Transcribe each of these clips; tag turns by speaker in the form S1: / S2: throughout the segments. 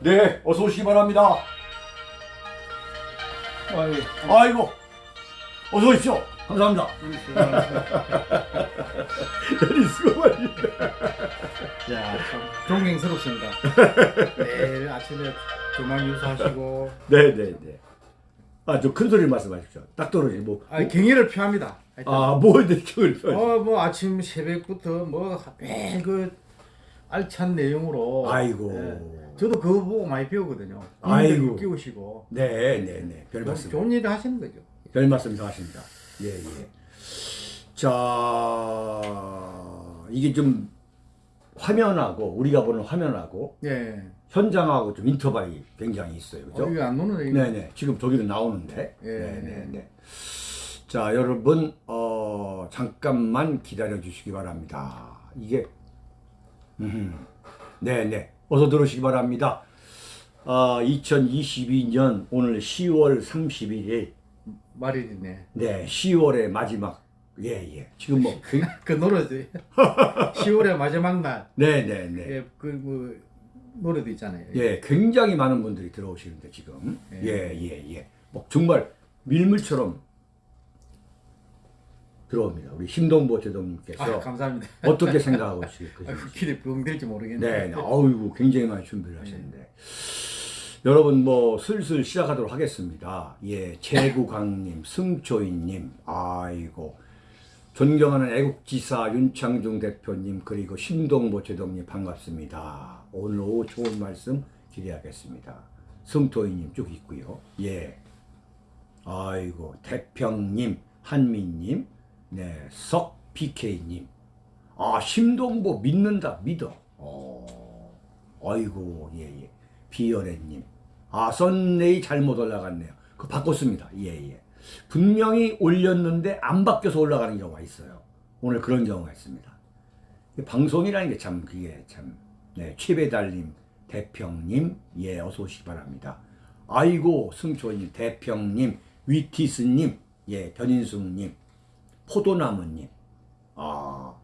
S1: 네, 어서 오시기 바랍니다.
S2: 아유,
S1: 아이고, 어서 오십시오. 감사합니다. 내리 수고 많이.
S2: 야, 참 존경스럽습니다. 매일 아침에 조만 유수하시고,
S1: 네, 네, 네. 아, 좀큰 소리 말씀하십시오. 딱 떨어지 뭐.
S2: 아, 경의를 표합니다. 하여튼.
S1: 아, 뭐 느낌을 표.
S2: 어, 뭐 아침 새벽부터 뭐 매일 그 알찬 내용으로.
S1: 아이고.
S2: 예. 저도 그거 보고 많이 배우거든요.
S1: 아이고.
S2: 끼우시고.
S1: 네, 네, 네. 별 말씀.
S2: 좋은 일을 하시는 거죠.
S1: 별 말씀 다 하십니다. 예, 예. 자, 이게 좀 화면하고 우리가 보는 화면하고
S2: 예.
S1: 현장하고 좀 인터벌이 굉장히 있어요. 그죠?
S2: 어, 안 노는
S1: 네, 네. 지금 저기로 나오는데.
S2: 예.
S1: 네, 네, 네. 자, 여러분 어, 잠깐만 기다려 주시기 바랍니다. 이게 음. 네, 네. 어서 들어오시기 바랍니다. 아, 2022년 오늘 10월 31일
S2: 말일이네.
S1: 네, 10월의 마지막 예, 예. 지금
S2: 뭐그 노래도 10월의 마지막 날.
S1: 네, 네, 네.
S2: 예, 그 뭐 노래도 있잖아요.
S1: 예, 굉장히 많은 분들이 들어오시는데 지금
S2: 예.
S1: 예, 예, 예. 뭐 정말 밀물처럼 들어옵니다. 우리 심동보 제동님께서
S2: 아, 감사합니다.
S1: 어떻게 생각하고 계십니까?
S2: 길이 붕댈지 모르겠네.
S1: 네, 네. 아이고 굉장히 많이 준비를 하셨는데 여러분 뭐 슬슬 시작하도록 하겠습니다. 예, 재구광님, 승초인님, 아이고 존경하는 애국지사 윤창중 대표님 그리고 심동보 제동님 반갑습니다. 오늘 오후 좋은 말씀 기대하겠습니다. 승토이님 쭉 있고요. 예, 아이고 대평님, 한민님, 네, 석 PK님. 아, 심동보 믿는다, 믿어. 어, 아이고, 예, 예. 비열애님. 아, 썬네이 잘못 올라갔네요. 그 바꿨습니다. 예, 예. 분명히 올렸는데 안 바뀌어서 올라가는 경우가 있어요. 오늘 그런 경우가 있습니다. 이 방송이라는 게 참, 그게 참, 네, 최배달님, 대평님, 예, 어서 오시기 바랍니다. 아이고, 승초님, 대평님, 위티스님, 예, 변인숙님, 포도나무님, 아,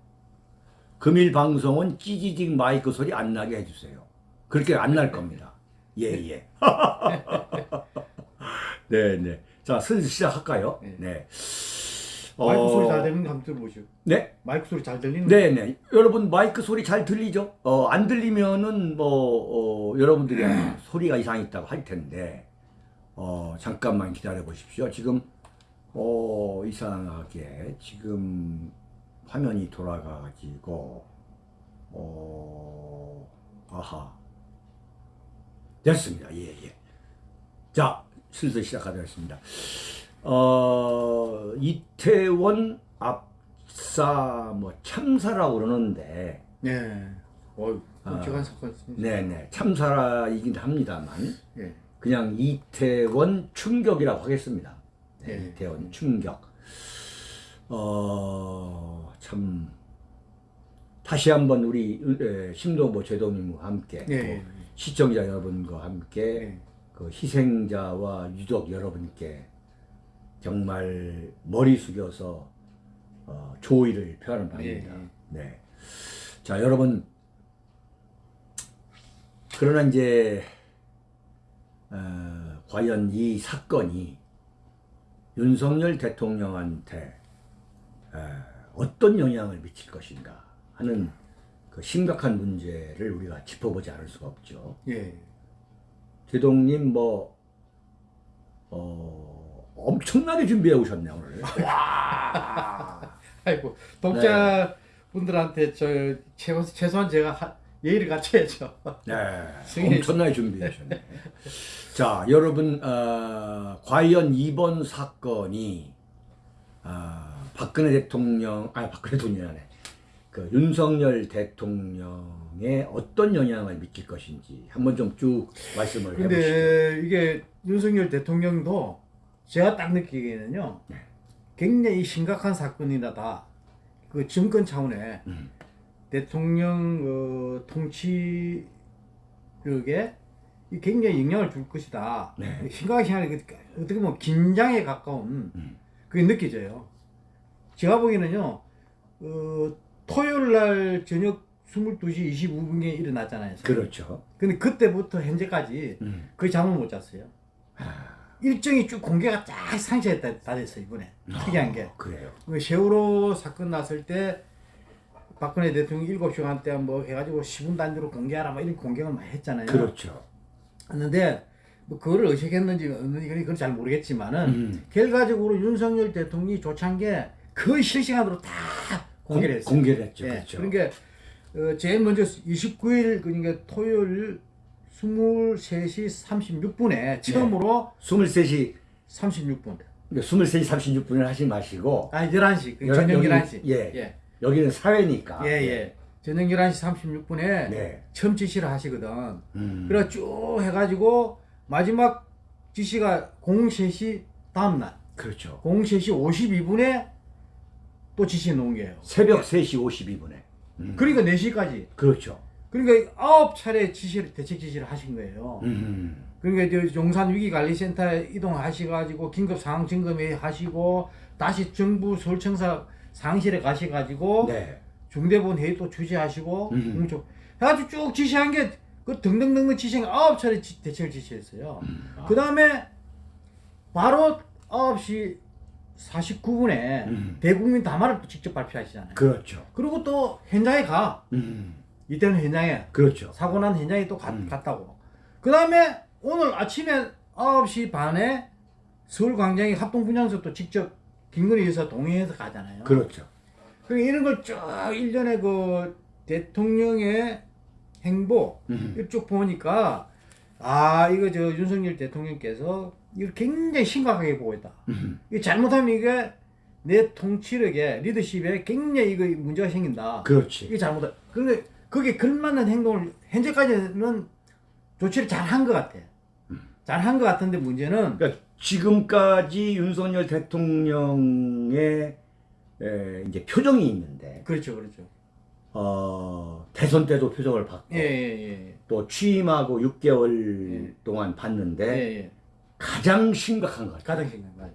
S1: 금일 방송은 찌지직 마이크 소리 안 나게 해주세요. 그렇게 안 날 겁니다. 예, 예. 네, 네. 자, 슬슬 시작할까요?
S2: 네.
S1: 네.
S2: 마이크
S1: 어,
S2: 소리 잘 들리는 거 한번 들어보시오.
S1: 네?
S2: 마이크 소리 잘 들리는
S1: 네, 네. 여러분 마이크 소리 잘 들리죠? 어, 안 들리면은 뭐 어, 여러분들이 소리가 이상 있다고 할 텐데 어, 잠깐만 기다려 보십시오. 지금 어, 이상하게 지금 화면이 돌아가 가지고 어, 아하. 됐습니다. 예, 예. 자, 슬슬 시작하겠습니다. 어, 이태원 압사 뭐 참사라고 그러는데
S2: 네.
S1: 아.
S2: 끔찍한 사건.
S1: 네네 참사이긴 합니다만
S2: 예.
S1: 그냥 이태원 충격이라고 하겠습니다. 네,
S2: 예.
S1: 이태원 충격. 어, 참 다시 한번 우리 에, 심동보 제동님과 함께
S2: 예.
S1: 또 시청자 여러분과 함께
S2: 예.
S1: 그 희생자와 유족 여러분께 정말 머리 숙여서 어, 조의를 표하는 바입니다.
S2: 예.
S1: 네. 자, 여러분. 그러나 이제 어, 과연 이 사건이 윤석열 대통령한테 에, 어떤 영향을 미칠 것인가 하는 그 심각한 문제를 우리가 짚어보지 않을 수가 없죠.
S2: 예.
S1: 제동님 뭐 어, 엄청나게 준비해 오셨네 오늘. 와.
S2: 아이고 독자 분들한테 저 최소, 최소한 제가 하, 예의를 갖춰야죠.
S1: 네. 엄청나게 준비해 오셨네. 자, 여러분 어, 과연 이번 사건이 어, 박근혜 대통령, 아니 박근혜 대통령이 그 윤석열 대통령에 어떤 영향을 미칠 것인지 한번 좀 쭉 말씀을 해보시죠.
S2: 근데 이게 윤석열 대통령도 제가 딱 느끼기에는요.
S1: 네.
S2: 굉장히 심각한 사건이다. 그 정권 차원에
S1: 음.
S2: 대통령 어, 통치력에 이 굉장히 영향을 줄 것이다.
S1: 네.
S2: 심각하게 생각하니까 어떻게 보면 긴장에 가까운
S1: 음.
S2: 그게 느껴져요. 제가 보기에는요, 어, 토요일 날 저녁 22시 25분에 일어났잖아요.
S1: 그렇죠.
S2: 근데 그때부터 현재까지
S1: 음.
S2: 거의 잠을 못 잤어요.
S1: 아.
S2: 일정이 쭉 공개가 쫙 상세에 다, 다 됐어 이번에 특이한 게
S1: 그래요.
S2: 그 세월호 사건 났을 때 박근혜 대통령이 7시간 때 뭐 해가지고 10분 단위로 공개하라 뭐 이런 공개를 많이 했잖아요.
S1: 그렇죠.
S2: 했는데 뭐 그거를 의식했는지 없는지 그건 잘 모르겠지만은
S1: 음.
S2: 결과적으로 윤석열 대통령이 조치한 게 거의 실시간으로 다 공개를 했어요.
S1: 공개를 했죠.
S2: 예,
S1: 그렇죠.
S2: 그러니까 어, 제일 먼저 29일 그러니까 토요일 23시 36분에 처음으로
S1: 23시
S2: 36분.
S1: 23시 36분을 하지 마시고
S2: 아니 11시. 그
S1: 여-
S2: 저녁
S1: 여기-
S2: 11시.
S1: 예.
S2: 예.
S1: 여기는 사회니까.
S2: 예, 예. 저녁 11시 36분에
S1: 네.
S2: 처음 지시를 하시거든.
S1: 음.
S2: 그래 쭉 해가지고 마지막 지시가 03시 다음날
S1: 그렇죠.
S2: 03시 52분에 또 지시 놓은 거예요.
S1: 새벽 3시 52분에. 음.
S2: 그러니까 4시까지.
S1: 그렇죠.
S2: 그러니까 아홉 차례 지시를 대책 지시를 하신 거예요.
S1: 음.
S2: 그러니까 저 용산 위기관리센터에 이동하셔가지고 긴급 상황 점검회 하시고 다시 정부 서울청사 상실에 가셔가지고
S1: 네.
S2: 중대본 회의 또 주재하시고
S1: 음.
S2: 공조 해가지고 쭉 지시한 게 그 등등등등 지시한 게 아홉 차례 지- 대책을 지시했어요.
S1: 아.
S2: 그 다음에 바로 9시 49분에
S1: 음.
S2: 대국민 담화를 또 직접 발표하시잖아요.
S1: 그렇죠.
S2: 그리고 또 현장에 가.
S1: 음.
S2: 이때는 현장에
S1: 그렇죠.
S2: 사고 난 현장에 또 가-
S1: 음.
S2: 갔다고. 그 다음에 오늘 아침에 9시 반에 서울광장에 합동분향소 또 직접 김건희 여사 동행해서 가잖아요.
S1: 그렇죠.
S2: 그러니까 이런 걸 쭉 일련의 그 대통령의 행보
S1: 음.
S2: 이쪽 보니까 아 이거 저 윤석열 대통령께서 이걸 굉장히 심각하게 보고 있다.
S1: 음.
S2: 이 잘못하면 이게 내 통치력에 리더십에 굉장히 이거 문제가 생긴다.
S1: 그렇지.
S2: 이게 잘못다. 근데 그게 걸맞는 행동을 현재까지는 조치를 잘 한 것 같아. 잘한 것 같은데 문제는
S1: 그러니까 지금까지 윤석열 대통령의 에, 이제 표정이 있는데
S2: 그렇죠, 그렇죠.
S1: 어, 대선 때도 표정을 받고
S2: 예, 예, 예.
S1: 또 취임하고 6개월
S2: 예.
S1: 동안
S2: 예,
S1: 봤는데
S2: 예.
S1: 가장 심각한 것 같아요.
S2: 가장 심각한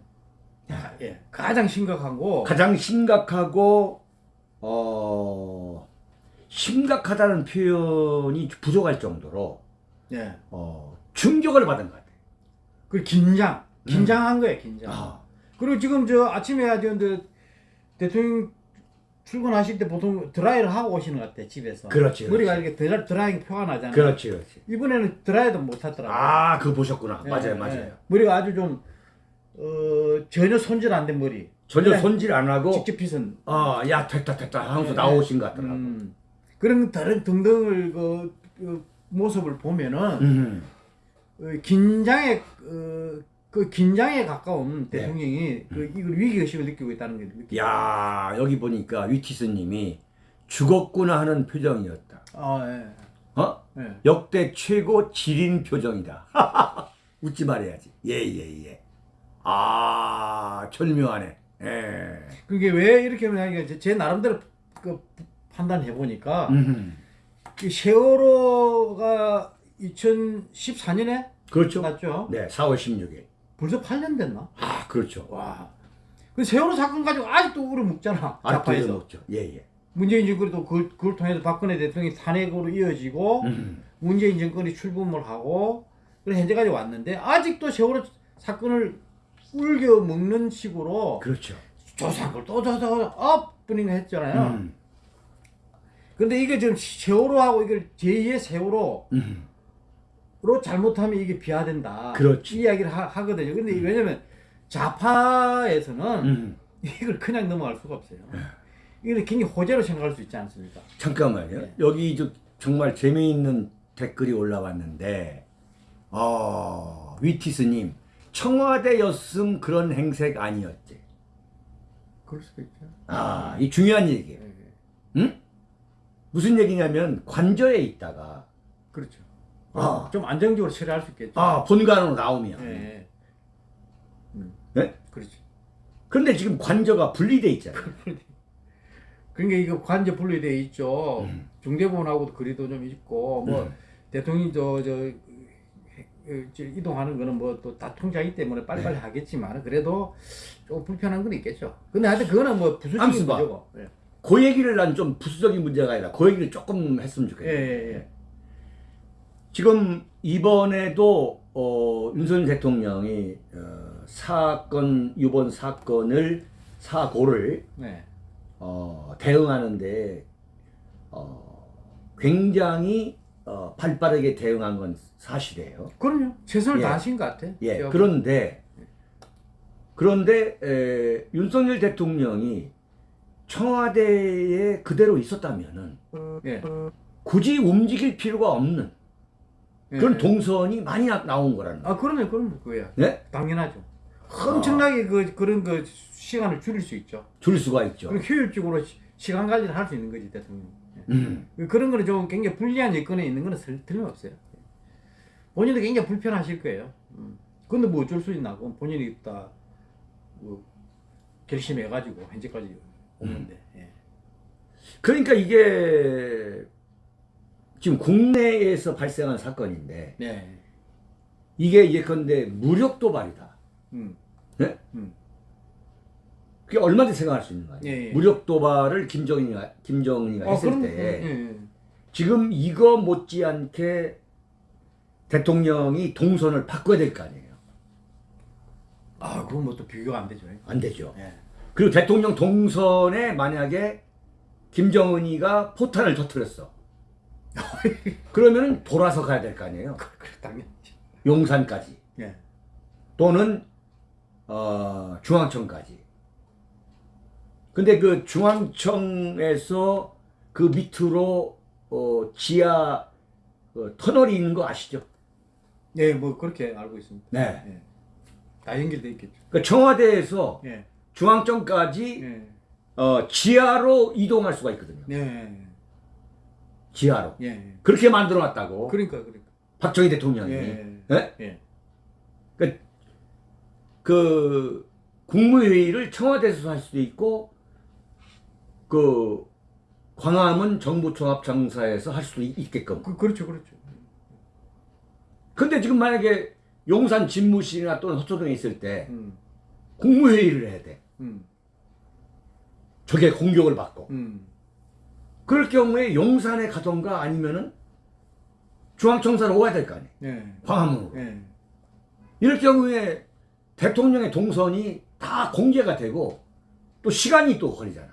S2: 야, 예. 가장 심각하고
S1: 가장 심각하고 어, 심각하다는 표현이 부족할 정도로
S2: 예.
S1: 어, 충격을 받은 것 같아요.
S2: 그 긴장, 긴장한 거예요, 긴장.
S1: 아,
S2: 그리고 지금 저 아침에 대통령 출근하실 때 보통 드라이를 하고 오시는 것 같아 집에서.
S1: 그렇지,
S2: 머리가
S1: 그렇지.
S2: 이렇게 드라, 드라이 표가 나잖아요.
S1: 그렇지, 그렇지.
S2: 이번에는 드라이도 못 하더라고요.
S1: 아, 그거 보셨구나.
S2: 예,
S1: 맞아요,
S2: 예.
S1: 맞아요.
S2: 머리가 아주 좀 어, 전혀 손질 안 된 머리.
S1: 전혀 손질 안 하고
S2: 직접 빗은.
S1: 아, 야 됐다 됐다 하면서
S2: 예,
S1: 나오신 것 같더라고.
S2: 음, 그런 다른 등등을 그, 그 모습을 보면은
S1: 음.
S2: 어, 긴장에 어, 그 긴장에 가까운
S1: 네.
S2: 대통령이 그 이걸 위기 의식을 느끼고 있다는 게 느끼.
S1: 야 여기 보니까 위티스님이 죽었구나 하는 표정이었다.
S2: 아 예.
S1: 어?
S2: 예.
S1: 역대 최고 지린 표정이다. 웃지 말아야지. 예예 예, 아 절묘하네. 예.
S2: 그게 왜 이렇게 하냐면 제, 제 나름대로 그 판단해 보니까
S1: 음.
S2: 이 세월호가 2014년에
S1: 그렇죠.
S2: 났죠.
S1: 네, 4월 16일.
S2: 벌써 8년 됐나?
S1: 아 그렇죠.
S2: 와. 그 세월호 사건 가지고 아직도 울어먹잖아.
S1: 아직도. 먹죠. 예예.
S2: 문재인 정권도 그걸, 그걸 통해서 박근혜 대통령이 탄핵으로 이어지고
S1: 음.
S2: 문재인 정권이 출범을 하고 그래 현재까지 왔는데 아직도 세월호 사건을 울겨 먹는 식으로
S1: 그렇죠.
S2: 조사한 걸또 조사 업분인가 했잖아요.
S1: 음.
S2: 근데 이게 지금 세월호하고 이걸 제2의 세월호 로
S1: 음.
S2: 잘못하면 이게 비하된다.
S1: 그렇지.
S2: 이 이야기를 하, 하거든요. 근데 왜냐면 좌파에서는
S1: 음.
S2: 이걸 그냥 넘어갈 수가 없어요. 이걸 굉장히 호재로 생각할 수 있지 않습니까?
S1: 잠깐만요.
S2: 네.
S1: 여기 저 정말 재미있는 댓글이 올라왔는데, 어, 위티스님, 청와대였음 그런 행색 아니었지.
S2: 그럴 수도 있죠.
S1: 아, 이 중요한 얘기예요. 응? 무슨 얘기냐면, 관저에 있다가,
S2: 그렇죠.
S1: 아.
S2: 좀 안정적으로 처리할 수 있겠죠.
S1: 아, 본관으로 나오면.
S2: 예.
S1: 네?
S2: 그렇죠.
S1: 그런데 지금 관저가 분리돼 있잖아요.
S2: 그러니까 이거 관저 분리돼 있죠.
S1: 음.
S2: 중대본하고도 거리도 좀 있고 뭐
S1: 음.
S2: 대통령이 저저 저 이동하는 거는 뭐 또 다 통제하기 때문에 빨리빨리
S1: 네.
S2: 하겠지만 그래도 좀 불편한 건 있겠죠. 근데 하여튼 그거는 뭐 부수적인. 거죠. 예.
S1: 그 얘기를 난 좀 부수적인 문제가 아니라 그 얘기를 조금 했으면
S2: 예,
S1: 좋겠어요.
S2: 예, 예.
S1: 지금 이번에도 어, 윤석열 대통령이 어, 사건 이번 사건을 사고를
S2: 네.
S1: 어, 대응하는데 어, 굉장히 어, 발빠르게 대응한 건 사실이에요.
S2: 그럼요. 최선을
S1: 예.
S2: 다하신 것 같아.
S1: 예,
S2: 제가
S1: 그런데 그런데 에, 윤석열 대통령이 청와대에 그대로 있었다면은
S2: 예.
S1: 굳이 움직일 필요가 없는
S2: 예,
S1: 그런
S2: 예.
S1: 동선이 많이 나, 나온 거라는 거예요.
S2: 아, 그럼요, 그럼요, 그거야.
S1: 네?
S2: 당연하죠. 엄청나게 그 그런 그 시간을 줄일 수 있죠.
S1: 줄 수가 있죠.
S2: 효율적으로 시, 시간 관리를 할 수 있는 거지 대통령. 예.
S1: 음.
S2: 그런 거는 좀 굉장히 불리한 여건에 있는 거는 설- 틀림없어요. 본인도 굉장히 불편하실 거예요. 음. 근데 뭐 어쩔 수 있나? 그건 본인이 다 뭐, 결심해가지고 현재까지 오는데. 예.
S1: 그러니까 이게 지금 국내에서 발생한 사건인데
S2: 네.
S1: 이게 예컨대 무력 도발이다.
S2: 음.
S1: 네?
S2: 음.
S1: 그게 얼마든지 생각할 수 있는 거 아니에요.
S2: 예, 예.
S1: 무력 도발을 김정은이가 김정은이가
S2: 아,
S1: 했을
S2: 그럼,
S1: 때
S2: 예, 예.
S1: 지금 이거 못지않게 대통령이 동선을 바꿔야 될 거 아니에요.
S2: 아, 그건 뭐또 비교가 안 되죠.
S1: 안 되죠.
S2: 예.
S1: 그리고 대통령 동선에 만약에 김정은이가 포탄을 터뜨렸어. 그러면 돌아서 가야 될 거 아니에요.
S2: 당연히.
S1: 용산까지
S2: 예.
S1: 또는 어, 중앙청까지. 근데 그 중앙청에서 그 밑으로 어, 지하 어, 터널이 있는 거 아시죠?
S2: 예, 뭐 그렇게 알고 있습니다.
S1: 네.
S2: 예. 다 연결돼 있겠죠.
S1: 그 청와대에서
S2: 예.
S1: 중앙청까지
S2: 예.
S1: 어, 지하로 이동할 수가 있거든요.
S2: 예.
S1: 지하로.
S2: 예. 예.
S1: 그렇게 만들어 놨다고.
S2: 그러니까 그러니까.
S1: 박정희 대통령이.
S2: 예.
S1: 예?
S2: 예.
S1: 그, 그 국무회의를 청와대에서 할 수도 있고 그 광화문 정부종합청사에서 할 수도 있- 있게끔.
S2: 그 그렇죠. 그렇죠.
S1: 근데 지금 만약에 용산 집무실이나 또는 허초동에 있을 때
S2: 음.
S1: 국무회의를 해야 돼.
S2: 음.
S1: 저게 공격을 받고.
S2: 음.
S1: 그럴 경우에 용산에 가던가 아니면은 중앙청사로 와야 될 거 아니에요.
S2: 예.
S1: 광화문으로.
S2: 예.
S1: 이럴 경우에 대통령의 동선이 다 공개가 되고 또 시간이 또 걸리잖아.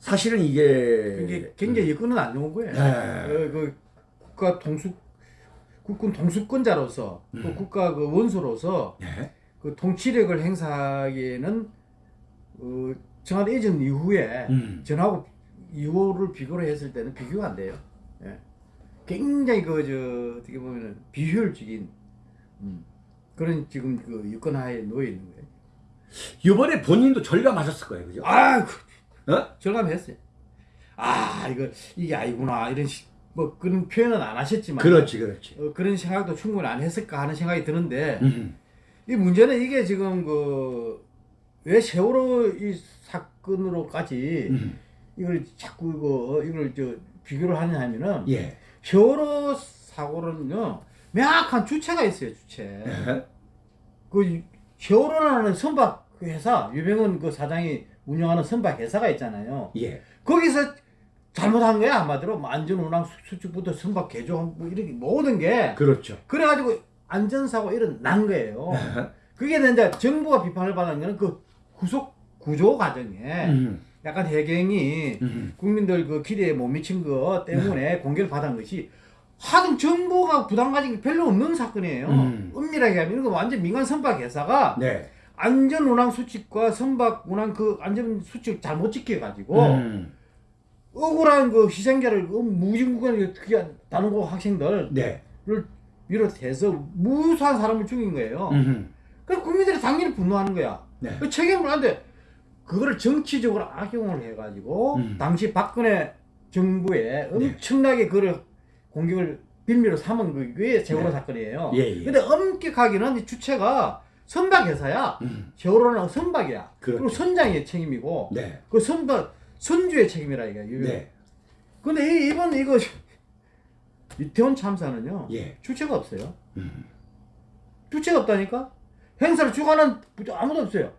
S1: 사실은 이게
S2: 이게 굉장히 여건은 안 좋은 거예요.
S1: 네.
S2: 어, 그 국가 동수 국군 동수권자로서 또
S1: 음.
S2: 국가 그 원수로서
S1: 네.
S2: 그 통치력을 행사하기에는 어, 청와대 이전 이후에
S1: 음.
S2: 전하고 이후를 비교를 했을 때는 비교가 안 돼요. 예. 굉장히 그저 어떻게 보면은 비효율적인 음, 그런 지금 그 여건 하에 놓여 있는 거예요.
S1: 이번에 본인도 절감하셨을 거예요, 그죠?
S2: 아, 그,
S1: 어?
S2: 절감했어요. 아, 이거 이게 아니구나 이런 식, 뭐 그런 표현은 안 하셨지만
S1: 그렇지, 그렇지.
S2: 어, 그런 생각도 충분히 안 했을까 하는 생각이 드는데
S1: 음.
S2: 이 문제는 이게 지금 그 왜 세월호 이 사건으로까지
S1: 음.
S2: 이걸 자꾸 이거 이걸 저 비교를 하냐 하면은
S1: 예.
S2: 세월호 사고는요 명확한 주체가 있어요 주체.
S1: 예.
S2: 그 세월호라는 선박 그 회사 유병헌 그 사장이 운영하는 선박 회사가 있잖아요.
S1: 예.
S2: 거기서 잘못한 거야 한마디로 뭐 안전 운항 수- 수축부터 선박 개조 뭐 이렇게 모든 게
S1: 그렇죠.
S2: 그래가지고 안전사고 일어난 거예요.
S1: 예.
S2: 그게 이제 정부가 비판을 받은 거는 그 후속 구조 과정에
S1: 음.
S2: 약간 해경이
S1: 음.
S2: 국민들 그 기대에 못 미친 것 때문에 공개를 받은 것이 하등 정부가 부담 가진 게 별로 없는 사건이에요.
S1: 음.
S2: 엄밀하게 하면 이거 완전 민간 선박 회사가
S1: 네.
S2: 안전 운항 수칙과 선박 운항 그 안전 수칙 잘못 지켜가지고
S1: 음.
S2: 억울한 그 희생자를 그 무진국에 특히 다른 고 학생들을
S1: 네.
S2: 비롯해서 무수한 사람을 죽인 거예요.
S1: 음.
S2: 그럼 국민들이 당연히 분노하는 거야.
S1: 네.
S2: 그 책임을 안 돼. 그거를 정치적으로 악용을 해가지고
S1: 음.
S2: 당시 박근혜 정부에 엄청나게 그를 공격을 빌미로 삼은 그게 세월호
S1: 네.
S2: 사건이에요.
S1: 예, 예.
S2: 근데 엄격하게는 이 주체가 선박 회사야.
S1: 음.
S2: 세월호는 선박이야. 그리
S1: 그렇죠.
S2: 고 선장의 책임이고
S1: 네.
S2: 그 선박 선주의 책임이라 이게.
S1: 네.
S2: 근데 이- 이번 이거 이태원 참사는요.
S1: 예.
S2: 주체가 없어요.
S1: 음.
S2: 주체가 없다니까? 행사를 주관한 아무도 없어요.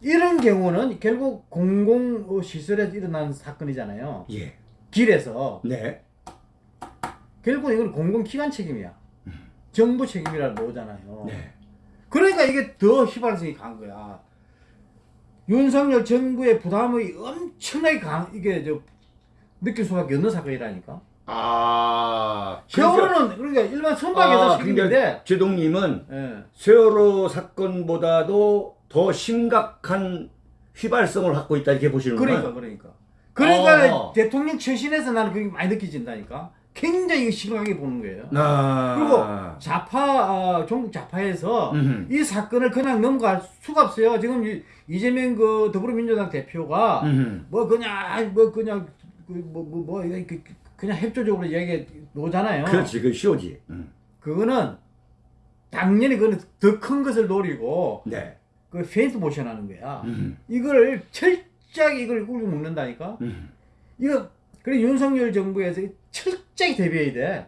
S2: 이런 경우는 결국 공공 시설에서 일어난 사건이잖아요.
S1: 예.
S2: 길에서
S1: 네.
S2: 결국 이건 공공기관 책임이야. 정부 책임이라 나오잖아요.
S1: 네.
S2: 그러니까 이게 더 휘발성이 강한 거야. 윤석열 정부의 부담이 엄청나게 강, 이게 저 느낄 수밖에 없는 사건이라니까.
S1: 아.
S2: 세월호는 그러니까 일반 선박에서
S1: 아, 그러니까 제동님은
S2: 예.
S1: 세월호 사건보다도 더 심각한 휘발성을 갖고 있다 이렇게 보시는
S2: 그러니까
S1: 거예요.
S2: 그러니까 그러니까
S1: 어.
S2: 대통령 처신에서 나는 그게 많이 느껴진다니까. 굉장히 심각하게 보는 거예요.
S1: 아.
S2: 그리고 좌파 어, 종북 좌파에서
S1: 음흠.
S2: 이 사건을 그냥 넘어갈 수가 없어요. 지금 이- 이재명 그 더불어민주당 대표가
S1: 음흠.
S2: 뭐 그냥 뭐 그냥 뭐 뭐 뭐, 이거 그- 그- 그냥 협조적으로 얘기 놓잖아요.
S1: 그렇지, 그 쇼지. 음.
S2: 그거는 당연히 그거는 더 큰 것을 노리고
S1: 네.
S2: 그 페인트 모션 하는 거야.
S1: 음.
S2: 이걸 철저하게 이걸 꿀고 먹는다니까.
S1: 음.
S2: 이거 그래 윤석열 정부에서 철저히 대비해야 돼.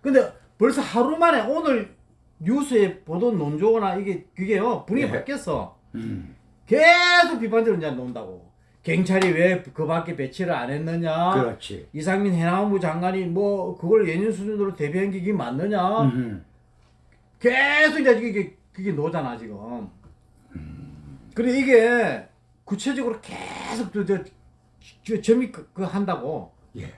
S2: 근데 벌써 하루 만에 오늘 뉴스에 보던 논조나 이게 그게요 분위기
S1: 네.
S2: 바뀌었어.
S1: 음.
S2: 계속 비판적으로 이제 논다고. 경찰이 왜 그 밖에 배치를 안 했느냐?
S1: 그렇지.
S2: 이상민 해양부 장관이 뭐 그걸 예년 수준으로 대비한 게 이게 맞느냐?
S1: 음흠.
S2: 계속 이제 이게 그게 노잖아 지금. 그래 이게 구체적으로 계속 저 저 저, 점이 그, 그 한다고.
S1: 예.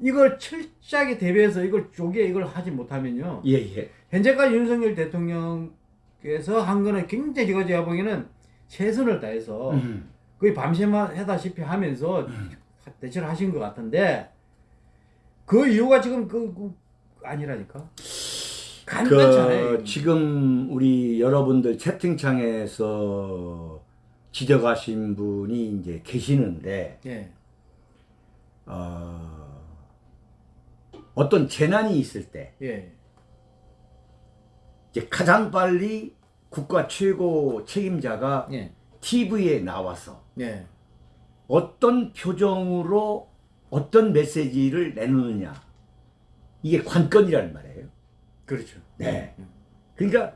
S2: 이걸 철저하게 대비해서 이걸 쪼개 이걸 하지 못하면요.
S1: 예, 예.
S2: 현재까지 윤석열 대통령께서 한 거는 굉장히 제가 제가 보기에는 최선을 다해서
S1: 음.
S2: 거의 밤새만 해다시피 하면서 대처를 하신 것 같은데 그 이유가 지금 그, 그 아니라니까. 간단치 않아요.
S1: 그 지금 우리 여러분들 채팅창에서 지적하신 분이 이제 계시는데
S2: 예.
S1: 어, 어떤 재난이 있을 때
S2: 예.
S1: 이제 가장 빨리 국가 최고 책임자가
S2: 예.
S1: TV에 나와서
S2: 예.
S1: 어떤 표정으로 어떤 메시지를 내놓느냐 이게 관건이라는 말이에요.
S2: 그렇죠.
S1: 네. 그러니까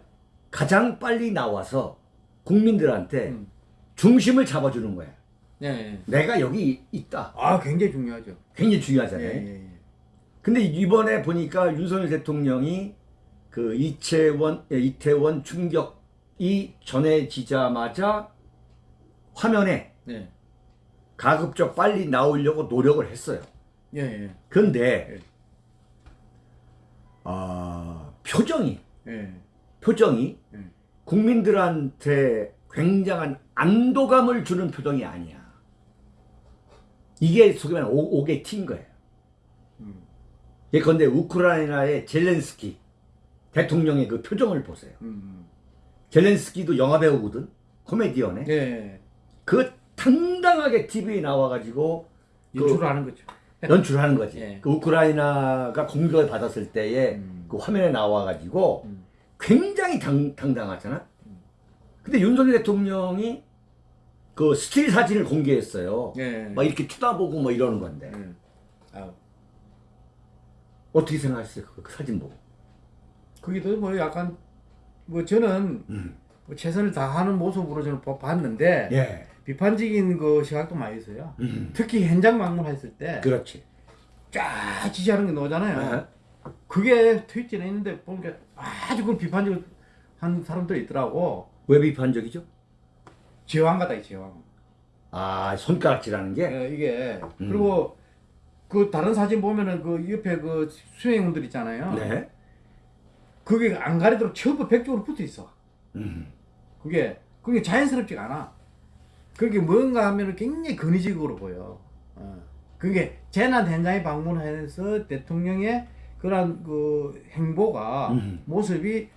S1: 가장 빨리 나와서 국민들한테
S2: 음.
S1: 중심을 잡아주는 거야.
S2: 예. 예.
S1: 내가 여기 있다.
S2: 아, 굉장히 중요하죠.
S1: 굉장히
S2: 예,
S1: 중요하잖아요.
S2: 예, 예.
S1: 근데 이번에 보니까 윤석열 대통령이 그 이채원, 예, 이태원 충격이 전해지자마자 화면에
S2: 예.
S1: 가급적 빨리 나오려고 노력을 했어요.
S2: 예, 예.
S1: 그런데
S2: 예.
S1: 아, 표정이
S2: 예.
S1: 표정이
S2: 예.
S1: 국민들한테 굉장한 안도감을 주는 표정이 아니야. 이게 소위 말하는 오- 오게 튄 거예요.
S2: 음.
S1: 예컨대 우크라이나의 젤렌스키 대통령의 그 표정을 보세요.
S2: 음.
S1: 젤렌스키도 영화 배우거든. 코미디언에.
S2: 예, 예.
S1: 그 당당하게 TV에 나와가지고 그
S2: 연출을 하는 거죠.
S1: 연출하는 거지.
S2: 예.
S1: 그 우크라이나가 공격을 받았을 때에
S2: 음.
S1: 그 화면에 나와가지고
S2: 음.
S1: 굉장히 당, 당당하잖아. 근데 윤석열 대통령이 그 스틸 사진을 공개했어요.
S2: 예.
S1: 막 이렇게 쳐다보고 뭐 이러는 건데
S2: 음. 아,
S1: 어떻게 생각하셨어요? 그, 그 사진 보고.
S2: 거기도 뭐 약간 뭐 저는
S1: 음.
S2: 뭐 최선을 다하는 모습으로 저는 봐- 봤는데
S1: 예.
S2: 비판적인 그 시각도 많이 있어요.
S1: 음.
S2: 특히 현장 방문했을 때
S1: 그렇지.
S2: 쫙 지지하는 게 나오잖아요.
S1: 네.
S2: 그게 트위터에 있는데 보니까 아주 그걸 비판적으로 한 사람들이 있더라고.
S1: 왜 비판적이죠?
S2: 제왕 같다 이 제왕.
S1: 아 손가락질하는 게.
S2: 예, 이게
S1: 음.
S2: 그리고 그 다른 사진 보면은 그 옆에 그 수행원들 있잖아요.
S1: 네.
S2: 그게 안 가리도록 전부 백쪽으로 붙어 있어.
S1: 음.
S2: 그게 그게 자연스럽지가 않아. 그게 뭔가 하면은 굉장히 근위적으로 보여. 어. 그게 재난 현장에 방문해서 대통령의 그런 그 행보가
S1: 음.
S2: 모습이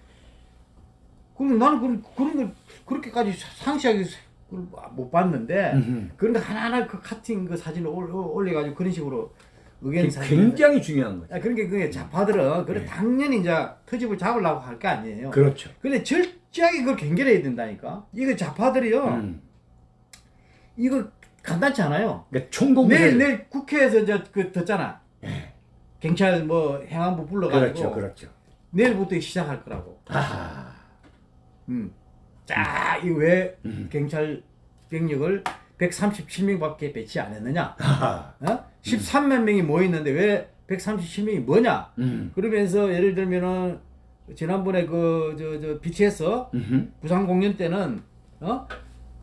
S2: 그럼 나는 그런 그런 걸 그렇게까지 상시하게 못 봤는데
S1: 음.
S2: 그런데 하나하나 그 카팅 그 사진을 올- 올려가지고 그런 식으로 의견 사진
S1: 굉장히 중요한 거죠.
S2: 아, 그러니까 그게 좌파들은 그래
S1: 네.
S2: 당연히 이제 터집을 잡으려고 할거 아니에요.
S1: 그렇죠.
S2: 근데 철저하게 그걸 경계해야 된다니까. 이거 좌파들이요.
S1: 음.
S2: 이거 간단치 않아요.
S1: 그러니까 총공세.
S2: 내일 내일 국회에서 저그 듣잖아.
S1: 예.
S2: 경찰 뭐 행안부 불러가지고
S1: 그렇죠, 그렇죠.
S2: 내일부터 시작할 거라고.
S1: 아,
S2: 음. 자, 이왜
S1: 음.
S2: 경찰 병력을 137명밖에 배치 안 했느냐?
S1: 아하.
S2: 어? 13만 명이 모였는데 왜 137명이 뭐냐?
S1: 음.
S2: 그러면서 예를 들면은 지난번에 그 저 저 BTS. 부산 공연 때는 어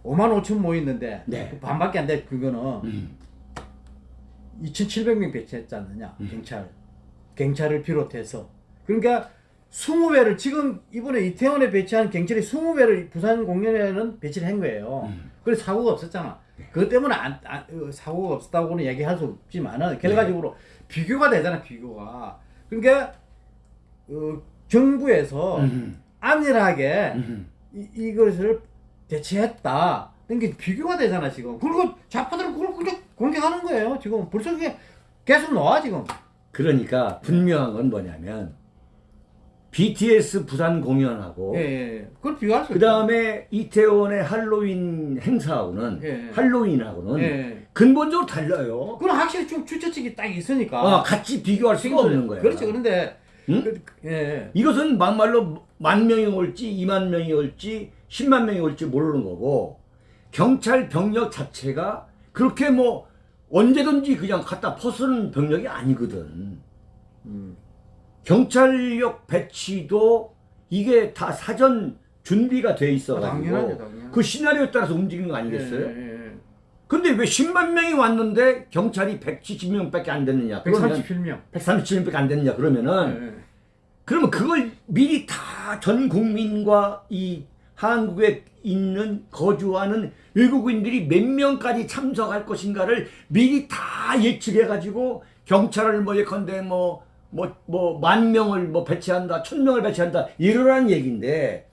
S2: 5만 5천 모였는데
S1: 네.
S2: 그 반밖에 안 돼. 그거는
S1: 음.
S2: 2,700명 배치했지 않느냐 경찰 경찰을 비롯해서 그러니까 20배를 지금 이번에 이태원에 배치한 경찰이 20배를 부산 공연에는 배치를 한 거예요.
S1: 음.
S2: 그래서 사고가 없었잖아. 그것 때문에 안, 안- 어, 사고가 없었다고는 얘기할 수 없지만은 결과적으로 비교가 되잖아 비교가. 그러니까 어, 정부에서. 안일하게. 이, 이것을 대체했다. 이게 비교가 되잖아 지금. 그리고 좌파들은 그걸 그냥 공격하는 거예요 지금. 벌써 그게 계속 나와 지금.
S1: 그러니까 분명한 건 뭐냐면 BTS 부산 공연하고
S2: 예, 예. 그걸 비교할 수
S1: 그 다음에 이태원의 할로윈 행사하고는
S2: 예.
S1: 할로윈하고는
S2: 예.
S1: 근본적으로 달라요.
S2: 그건 확실히 좀 주최측이 딱 있으니까.
S1: 어, 같이 비교할 수가 없는 거야.
S2: 그렇죠. 그런데
S1: 응?
S2: 그, 예.
S1: 이것은 막말로 만 명이 올지 2만 명이 올지 10만 명이 올지 모르는 거고 경찰 병력 자체가 그렇게 뭐 언제든지 그냥 갖다 퍼쓰는 병력이 아니거든.
S2: 음.
S1: 경찰력 배치도 이게 다 사전 준비가 돼 있어
S2: 당연하죠,
S1: 가지고
S2: 당연하죠.
S1: 그 시나리오에 따라서 움직이는 거 아니겠어요?
S2: 예, 예, 예.
S1: 근데 왜 10만 명이 왔는데 경찰이 170명 밖에 안 됐느냐? 그러면
S2: 137명.
S1: 137명 밖에 안 됐느냐? 그러면은
S2: 예, 예.
S1: 그러면 그걸 미리 다 전 국민과 이 한국에 있는 거주하는 외국인들이 몇 명까지 참석할 것인가를 미리 다 예측해 가지고 경찰을 뭐 예컨대 뭐 뭐 뭐 만 명을 뭐 배치한다 천 명을 배치한다 이러라는 얘기인데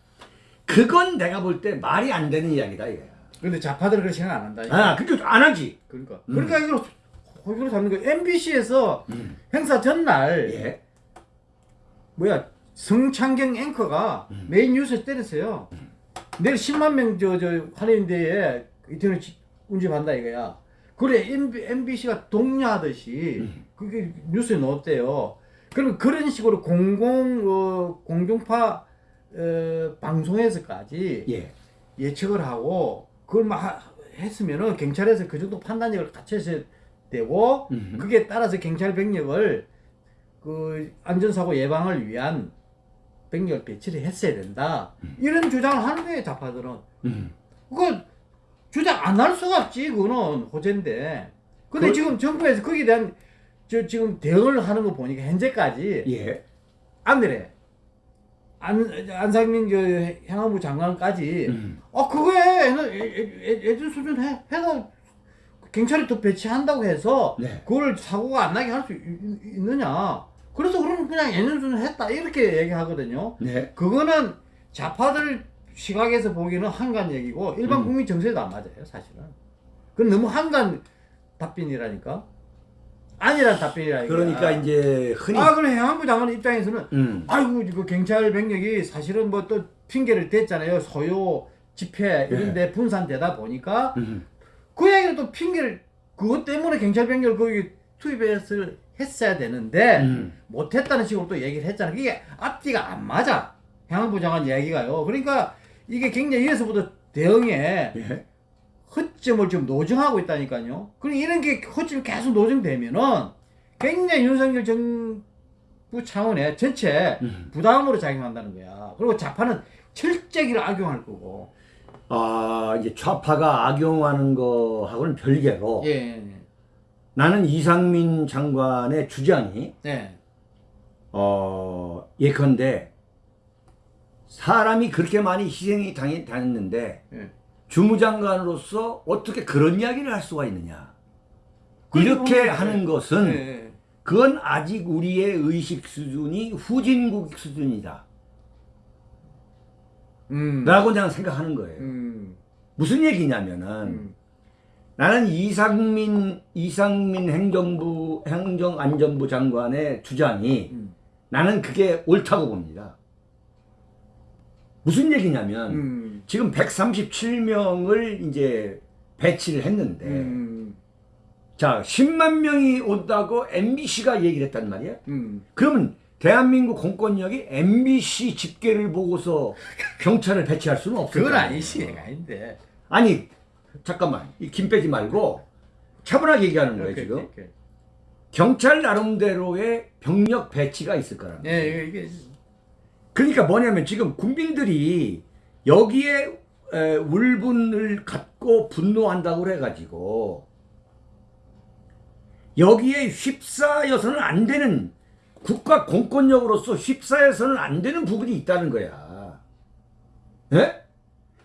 S1: 그건 내가 볼 때 말이 안 되는 이야기다 이거야.
S2: 근데 좌파들은 그렇게 생각 안 한다.
S1: 아 그렇게 안 하지.
S2: 그러니까.
S1: 음.
S2: 그러니까 이걸 이걸 잡는 거. MBC에서 행사 전날
S1: 예.
S2: 뭐야 성창경 앵커가
S1: 음.
S2: 메인 뉴스에 때렸어요. 내일 10만 명 저저 할인대에 이태원 운집한다 이거야. 그래 MBC가 독려하듯이
S1: 음.
S2: 그게 뉴스에 넣었대요. 그럼 그런 식으로 공공 어, 공중파 어, 방송에서까지
S1: 예.
S2: 예측을 하고 그걸 막 하- 했으면은 경찰에서 그 정도 판단력을 갖춰야 되고
S1: 음흠.
S2: 그게 따라서 경찰 병력을 그 안전사고 예방을 위한 병력 배치를 했어야 된다. 이런 주장을 하는 거예요, 좌파들은.
S1: 음.
S2: 그거 주장 안 할 수가 없지, 그거는 호재인데. 근데
S1: 그-
S2: 지금 정부에서 거기에 대한 저 지금 대응을 하는 거 보니까 현재까지
S1: 예.
S2: 안 그래. 안, 안상민 저 행안부 장관까지
S1: 음.
S2: 어 그거에 애- 애- 애- 예전 수준 해 해서 경찰이 더 배치한다고 해서
S1: 네.
S2: 그걸 사고가 안 나게 할 수 있느냐? 그래서 그러면 그냥 예전 수준 했다 이렇게 얘기하거든요.
S1: 네.
S2: 그거는 좌파들 시각에서 보기는 한간 얘기고 일반
S1: 음.
S2: 국민 정서에도 안 맞아요, 사실은. 그건 너무 한간 답변이라니까. 아니란 답변이라니까.
S1: 그러니까 이제 흔히
S2: 아 그래 행안부 장관 입장에서는
S1: 음.
S2: 아이고 이거 경찰 병력이 사실은 뭐 또 핑계를 댔잖아요 소요 집회 이런데 분산되다 보니까
S1: 음.
S2: 그 얘기를 또 핑계를 그것 때문에 경찰 병력을 거기 투입했을 했어야 되는데
S1: 음.
S2: 못했다는 식으로 또 얘기를 했잖아 그게 앞뒤가 안 맞아 행안부 장관 이야기가요 그러니까 이게 굉장히 여기서부터 대응에
S1: 예.
S2: 허점을 지금 노정하고 있다니까요. 그럼 이런 게 허점이 계속 노정되면은 굉장히 윤석열 정부 차원의 전체
S1: 음.
S2: 부담으로 작용한다는 거야. 그리고 좌파는 철저히를 악용할 거고.
S1: 아, 이제 좌파가 악용하는 거하고는 별개로
S2: 예.
S1: 나는 이상민 장관의 주장이
S2: 네.
S1: 어, 예컨대 사람이 그렇게 많이 희생이 당해, 당했는데
S2: 예.
S1: 주무장관으로서 어떻게 그런 이야기를 할 수가 있느냐. 이렇게
S2: 네.
S1: 하는 것은
S2: 예.
S1: 그건 아직 우리의 의식 수준이 후진국 수준이다.
S2: 음.
S1: 라고 그냥 생각하는 거예요.
S2: 음.
S1: 무슨 얘기냐면은
S2: 음.
S1: 나는 이상민 이상민 행정부 행정안전부 장관의 주장이
S2: 음.
S1: 나는 그게 옳다고 봅니다. 무슨 얘기냐면
S2: 음.
S1: 지금 137명을 이제 배치를 했는데
S2: 음.
S1: 자 10만 명이 온다고 MBC가 얘기를 했단 말이야.
S2: 음.
S1: 그러면 대한민국 공권력이 MBC 집계를 보고서 경찰을 배치할 수는 없을
S2: 그건. 아니지 아닌데
S1: 아니 잠깐만 이김 빼지 말고 차분하게 얘기하는 거예요 지금.
S2: 오케이.
S1: 경찰 나름대로의 병력 배치가 있을 거라는 거예요.
S2: 예 이게, 이게
S1: 그러니까 뭐냐면 지금 국민들이 여기에 에, 울분을 갖고 분노한다고 해가지고 여기에 휩싸여서는 안 되는 국가 공권력으로서 휩싸여서는 안 되는 부분이 있다는 거야. 예?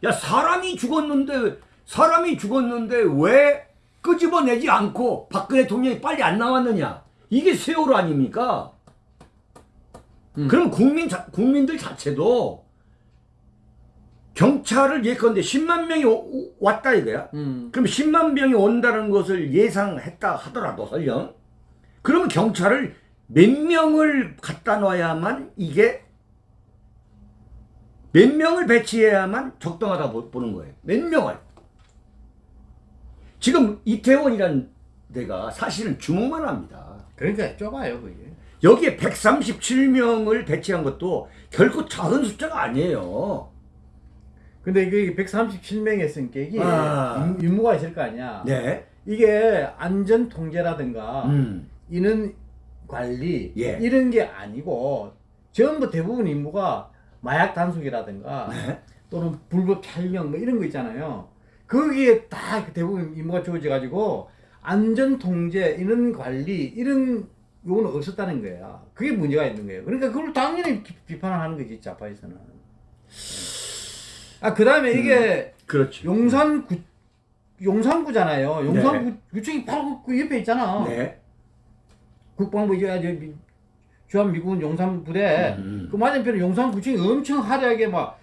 S1: 야 사람이 죽었는데 사람이 죽었는데 왜 끄집어내지 않고 박근혜 대통령이 빨리 안 나왔느냐? 이게 세월호 아닙니까?
S2: 음.
S1: 그럼 국민 자, 국민들 자체도 경찰을 예컨대 10만 명이 오- 오- 왔다 이거야.
S2: 음,
S1: 그럼 10만 명이 온다는 것을 예상했다 하더라도 설령 그러면 경찰을 몇 명을 갖다 놔야만 이게 몇 명을 배치해야만 적당하다 보- 보는 거예요. 몇 명을. 지금 이태원이란 데가 사실은 주목만 합니다.
S2: 그러니까 좁아요 그게.
S1: 여기에 137명을 배치한 것도 결코 작은 숫자가 아니에요.
S2: 근데 이게 137명의 성격이
S1: 아.
S2: 임- 임무가 있을 거 아니야.
S1: 네.
S2: 이게 안전 통제라든가
S1: 음.
S2: 인원 관리
S1: 예.
S2: 이런 게 아니고 전부 대부분 임무가 마약 단속이라든가
S1: 네.
S2: 또는 불법 촬영 뭐 이런 거 있잖아요. 거기에 다 대부분 임무가 주어져 가지고 안전 통제, 인원 관리 이런 요거는 없었다는 거야. 그게 문제가 있는 거예요. 그러니까 그걸 당연히 비- 비판을 하는 거지 좌파에서는. 아 그 다음에 이게
S1: 그렇죠.
S2: 용산구 용산구잖아요. 용산구청이 바로 그 옆에 있잖아.
S1: 네.
S2: 국방부 이제 저 주한 미군 용산 부대
S1: 음.
S2: 그 맞은편에 용산구청이 엄청 화려하게 막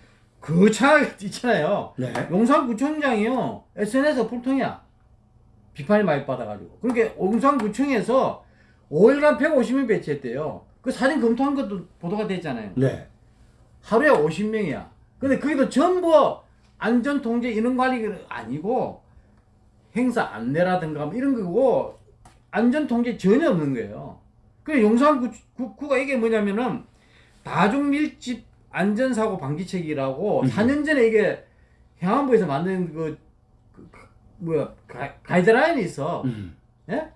S2: 거창하게 있잖아요.
S1: 네.
S2: 용산구청장이요 SNS 불통이야. 비판이 많이 받아가지고. 그러니까 용산구청에서 5일간 150명 배치했대요. 그 사진 검토한 것도 보도가 됐잖아요.
S1: 네.
S2: 하루에 50명이야. 근데 그게도 전부 안전통제 인원관리가 아니고 행사 안내라든가 뭐 이런 거고 안전통제 전혀 없는 거예요. 그 용산구가 이게 뭐냐면은 다중밀집 안전사고 방지책이라고
S1: 음.
S2: 4년 전에 이게 행안부에서 만든 그, 그- 그 뭐야 가, 가이드라인이 있어.
S1: 음.
S2: 예?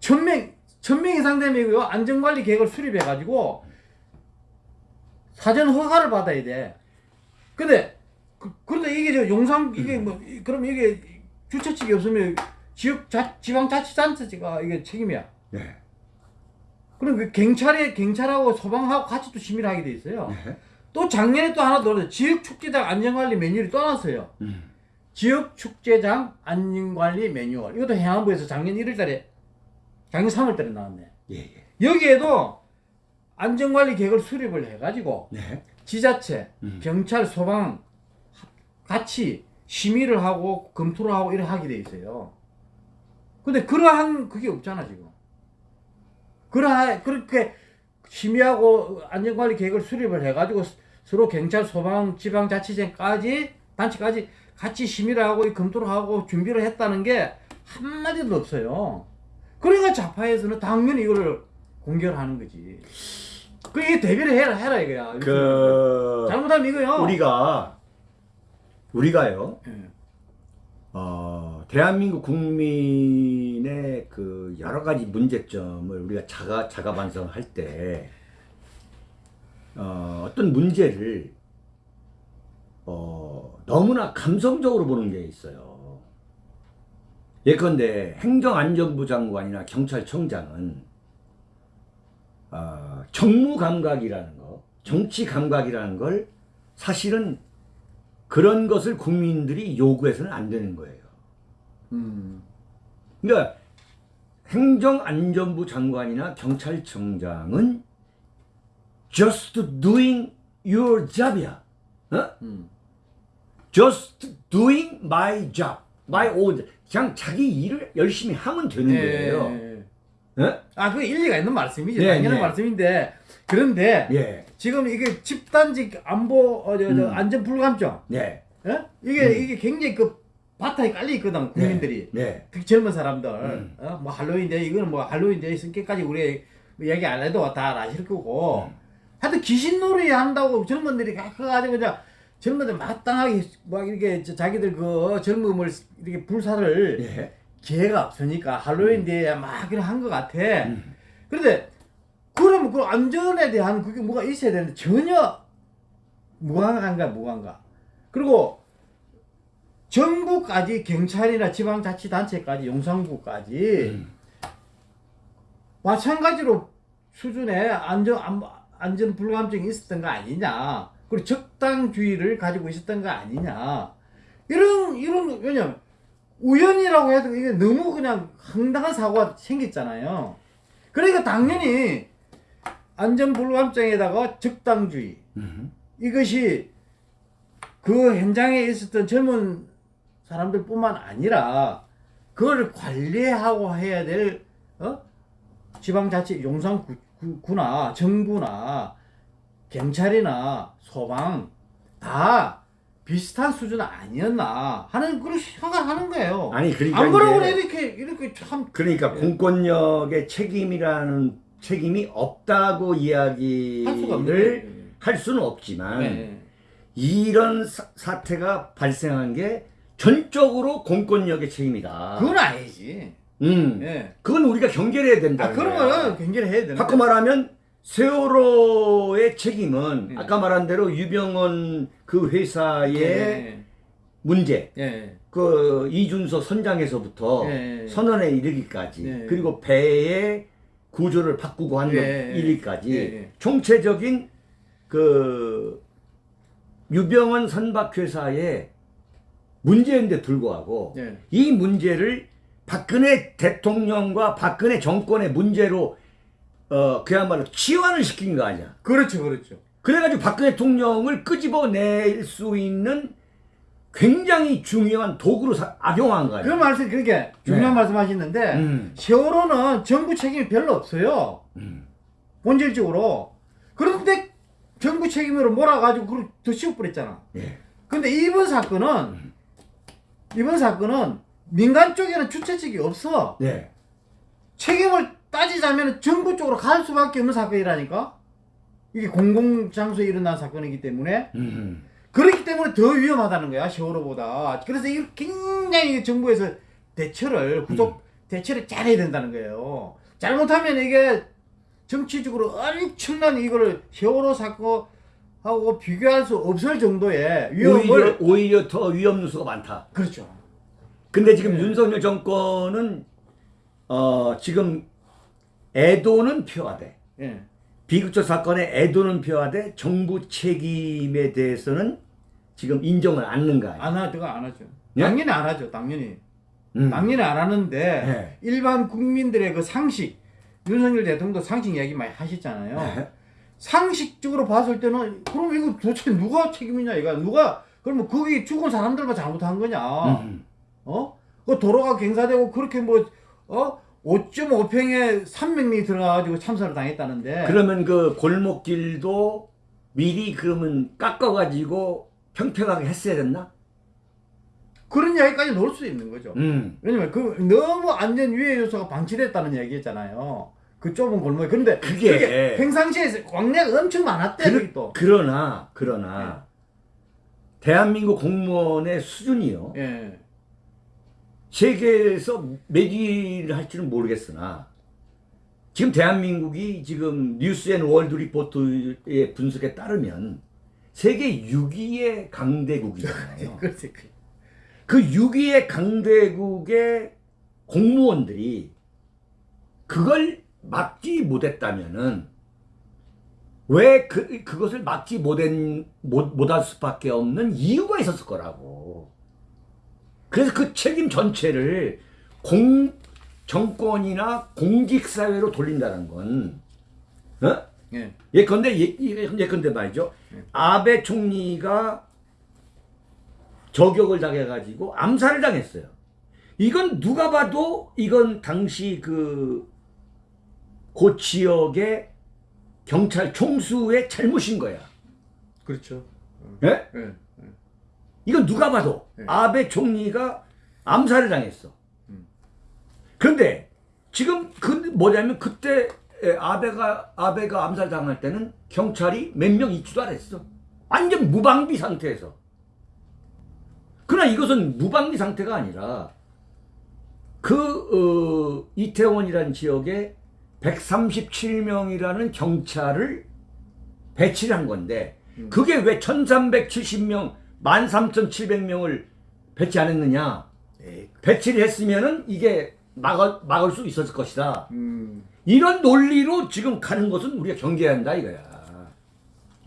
S2: 천명 천명 이상 되면 이거 안전관리 계획을 수립해 가지고 사전 허가를 받아야 돼. 근데 그, 그런데 이게 저 용산 이게 뭐 이- 그럼 이게 주최 측이 없으면 지역 자, 지방 자치단체가 이게 책임이야.
S1: 네.
S2: 그럼 그 경찰에 경찰하고 소방하고 같이 또 심의를 하게 돼 있어요.
S1: 네.
S2: 또 작년에 또 하나 더 나왔어요. 지역 축제장 안전관리 매뉴얼이 또 나왔어요.
S1: 음.
S2: 지역 축제장 안전관리 매뉴얼. 이것도 행안부에서 작년 1월 달에 작년 3월 달에 나왔네.
S1: 예, 예.
S2: 여기에도 안전관리 계획을 수립을 해가지고
S1: 네.
S2: 지자체,
S1: 음.
S2: 경찰, 소방 같이 심의를 하고 검토를 하고 이렇게 하게 돼 있어요. 근데 그러한 그게 없잖아 지금. 그러하 그렇게 심의하고 안전관리 계획을 수립을 해가지고 서로 경찰, 소방, 지방자치제까지 단체까지 같이 심의를 하고 이 검토를 하고 준비를 했다는 게 한마디도 없어요. 그러니까 좌파에서는 당연히 이거를 공격을 하는 거지. 그 이게 대비를 해라 해라 이거야.
S1: 그
S2: 잘못하면 이거요.
S1: 우리가 우리가요.
S2: 예.
S1: 어, 대한민국 국민의 그 여러 가지 문제점을 우리가 자가 자가 반성할 때 어, 어떤 문제를 어, 너무나 감성적으로 보는 게 있어요. 예컨대 행정안전부 장관이나 경찰청장은 어, 정무 감각이라는 거, 정치 감각이라는 걸 사실은 그런 것을 국민들이 요구해서는 안 되는 거예요.
S2: 음.
S1: 그러니까 행정안전부 장관이나 경찰청장은 just doing your job이야. 어?
S2: 음.
S1: just doing my job, my own. 그냥 자기 일을 열심히 하면 되는
S2: 예,
S1: 거예요. 어?
S2: 아, 그 일리가 있는 말씀이죠.
S1: 네,
S2: 당연한
S1: 네.
S2: 말씀인데 그런데
S1: 예,
S2: 지금 이게 집단적 안보 어, 저, 저,
S1: 음.
S2: 안전 불감증,
S1: 네,
S2: 예? 이게 이게 굉장히 그 바탕에 깔려 있거든 국민들이.
S1: 네,
S2: 특히 젊은 사람들,
S1: 음.
S2: 어? 뭐 할로윈 데이 이거는 뭐 할로윈 데이 성격까지 우리 뭐 얘기 안 해도 다 아실 거고 하여튼 귀신놀이 한다고 젊은들이 가가지고 그냥 젊은들 마땅하게 막 이렇게 저 자기들 그 젊음을 이렇게 불사를
S1: 예.
S2: 기회가 없으니까 할로윈 데에 막 그냥 한 것 같아.
S1: 음.
S2: 그런데 그러면 그 안전에 대한 그게 뭐가 있어야 되는데 전혀 무관한가 무관가. 그리고 정부까지 경찰이나 지방자치단체까지 용산구까지
S1: 음.
S2: 마찬가지로 수준의 안전 안, 안전 불감증이 있었던 거 아니냐. 그리고 적당주의를 가지고 있었던 거 아니냐. 이런 이런 왜냐면 우연이라고 해도 이게 너무 그냥 황당한 사고가 생겼잖아요. 그러니까 당연히 안전 불감증에다가 적당주의
S1: 음.
S2: 이것이 그 현장에 있었던 젊은 사람들 뿐만 아니라 그걸 관리하고 해야 될 어? 지방자치 용산구 나 정부나 경찰이나 소방 다 비슷한 수준 아니었나 하는 그런 생각하는 거예요.
S1: 아니 그러니까
S2: 안 그러고 이렇게 이렇게 참
S1: 그러니까
S2: 예.
S1: 공권력의 책임이라는 책임이 없다고 이야기를. 할 수는 없지만
S2: 네.
S1: 이런 사, 태가 발생한 게 전적으로 공권력의 책임이다.
S2: 그건 아니지.
S1: 음,
S2: 예.
S1: 그건 우리가 경계해야 된다.
S2: 아 그런 거는 굉장히 해야 되는
S1: 바꿔 말하면 세월호의 책임은
S2: 네.
S1: 아까 말한 대로 유병원 그 회사의
S2: 예.
S1: 문제,
S2: 예.
S1: 그 이준서 선장에서부터
S2: 예.
S1: 선언에 이르기까지
S2: 예.
S1: 그리고 배의 구조를 바꾸고 한
S2: 예.
S1: 일까지
S2: 예. 예.
S1: 총체적인 그 유병원 선박회사의 문제인데 불구하고
S2: 예.
S1: 이 문제를 박근혜 대통령과 박근혜 정권의 문제로 어 그야말로 치환을 시킨 거 아니야.
S2: 그렇죠, 그렇죠.
S1: 그래가지고 박근혜 대통령을 끄집어낼 수 있는 굉장히 중요한 도구로 사- 악용한 거
S2: 그. 말씀 그렇게 중요한
S1: 네.
S2: 말씀 하시는데
S1: 음.
S2: 세월호는 정부 책임이 별로 없어요.
S1: 음.
S2: 본질적으로. 그런데 정부 책임으로 몰아가지고 그걸 더 씌워버렸잖아.
S1: 예.
S2: 근데 이번 사건은 이번 사건은 민간 쪽에는 주체 측이 없어.
S1: 네.
S2: 책임을 따지자면 정부 쪽으로 갈 수밖에 없는 사건이라니까. 이게 공공장소에 일어난 사건이기 때문에
S1: 음.
S2: 그렇기 때문에 더 위험하다는 거야 세월호보다. 그래서 이 굉장히 정부에서 대처를 후속 대처를 잘해야 된다는 거예요. 잘못하면 이게 정치적으로 엄청난 이거를 세월호 사건 하고 비교할 수 없을 정도의
S1: 오히려
S2: 위험을
S1: 오히려 더 위험 요소가 많다.
S2: 그렇죠.
S1: 근데 지금
S2: 네.
S1: 윤석열 정권은 어 지금 애도는 표하되
S2: 예.
S1: 비극적 사건의 애도는 표하되 정부 책임에 대해서는 지금 인정을 아니에요.
S2: 안 하죠, 안 하죠.
S1: 예?
S2: 당연히 안 하죠, 당연히.
S1: 음.
S2: 당연히 안 하는데
S1: 네.
S2: 일반 국민들의 그 상식 윤석열 대통령도 상식 이야기 많이 하셨잖아요.
S1: 네.
S2: 상식적으로 봤을 때는 그럼 이거 도대체 누가 책임이냐 이거 누가 그러면 거기 죽은 사람들만 잘못한 거냐?
S1: 음.
S2: 어? 그 도로가 경사되고 그렇게 뭐 어? 5.5평에 300명이 들어가가지고 참사를 당했다는데
S1: 그러면 그 골목길도 미리 그러면 깎아가지고 평평하게 했어야 됐나?
S2: 그런 이야기까지 넣을 수 있는 거죠.
S1: 음.
S2: 왜냐면 그 너무 안전 위해 요소가 방치됐다는 얘기했잖아요. 그 좁은 골목에. 그런데
S1: 그게-
S2: 평상시에 왕래가 엄청 많았대 여기 또.
S1: 그러나 그러나 대한민국 공무원의 수준이요.
S2: 예.
S1: 세계에서 몇 위를 할지는 모르겠으나 지금 대한민국이 지금 News and World Report의 분석에 따르면 세계 6위의 강대국이잖아요.
S2: 그
S1: 6위의 강대국의 공무원들이 그걸 막지 못했다면은 왜 그, 그것을 막지 못한, 못, 못할 수밖에 없는 이유가 있었을 거라고. 그래서 그 책임 전체를 공, 정권이나 공직사회로 돌린다는 건, 어?
S2: 예.
S1: 예컨대, 예, 예- 예컨대 말이죠. 아베 총리가 저격을 당해가지고 암살을 당했어요. 이건 누가 봐도 이건 당시 그, 그 지역의 경찰 총수의 잘못인 거야.
S2: 그렇죠.
S1: 예?
S2: 예.
S1: 이건 누가 봐도
S2: 네.
S1: 아베 총리가 암살을 당했어.
S2: 음.
S1: 그런데 지금 그 뭐냐면 그때 에, 아베가 아베가 암살 당할 때는 경찰이 몇 명 있지도 않았어. 완전 무방비 상태에서. 그러나 이것은 무방비 상태가 아니라 그 어, 이태원이라는 지역에 137명이라는 경찰을 배치를 한 건데 그게 왜 1370명, 13,700명을 배치 안 했느냐?
S2: 에이,
S1: 배치를 했으면은 이게 막을, 막을 수 있었을 것이다.
S2: 음,
S1: 이런 논리로 지금 가는 것은 우리가 경계해야 한다 이거야.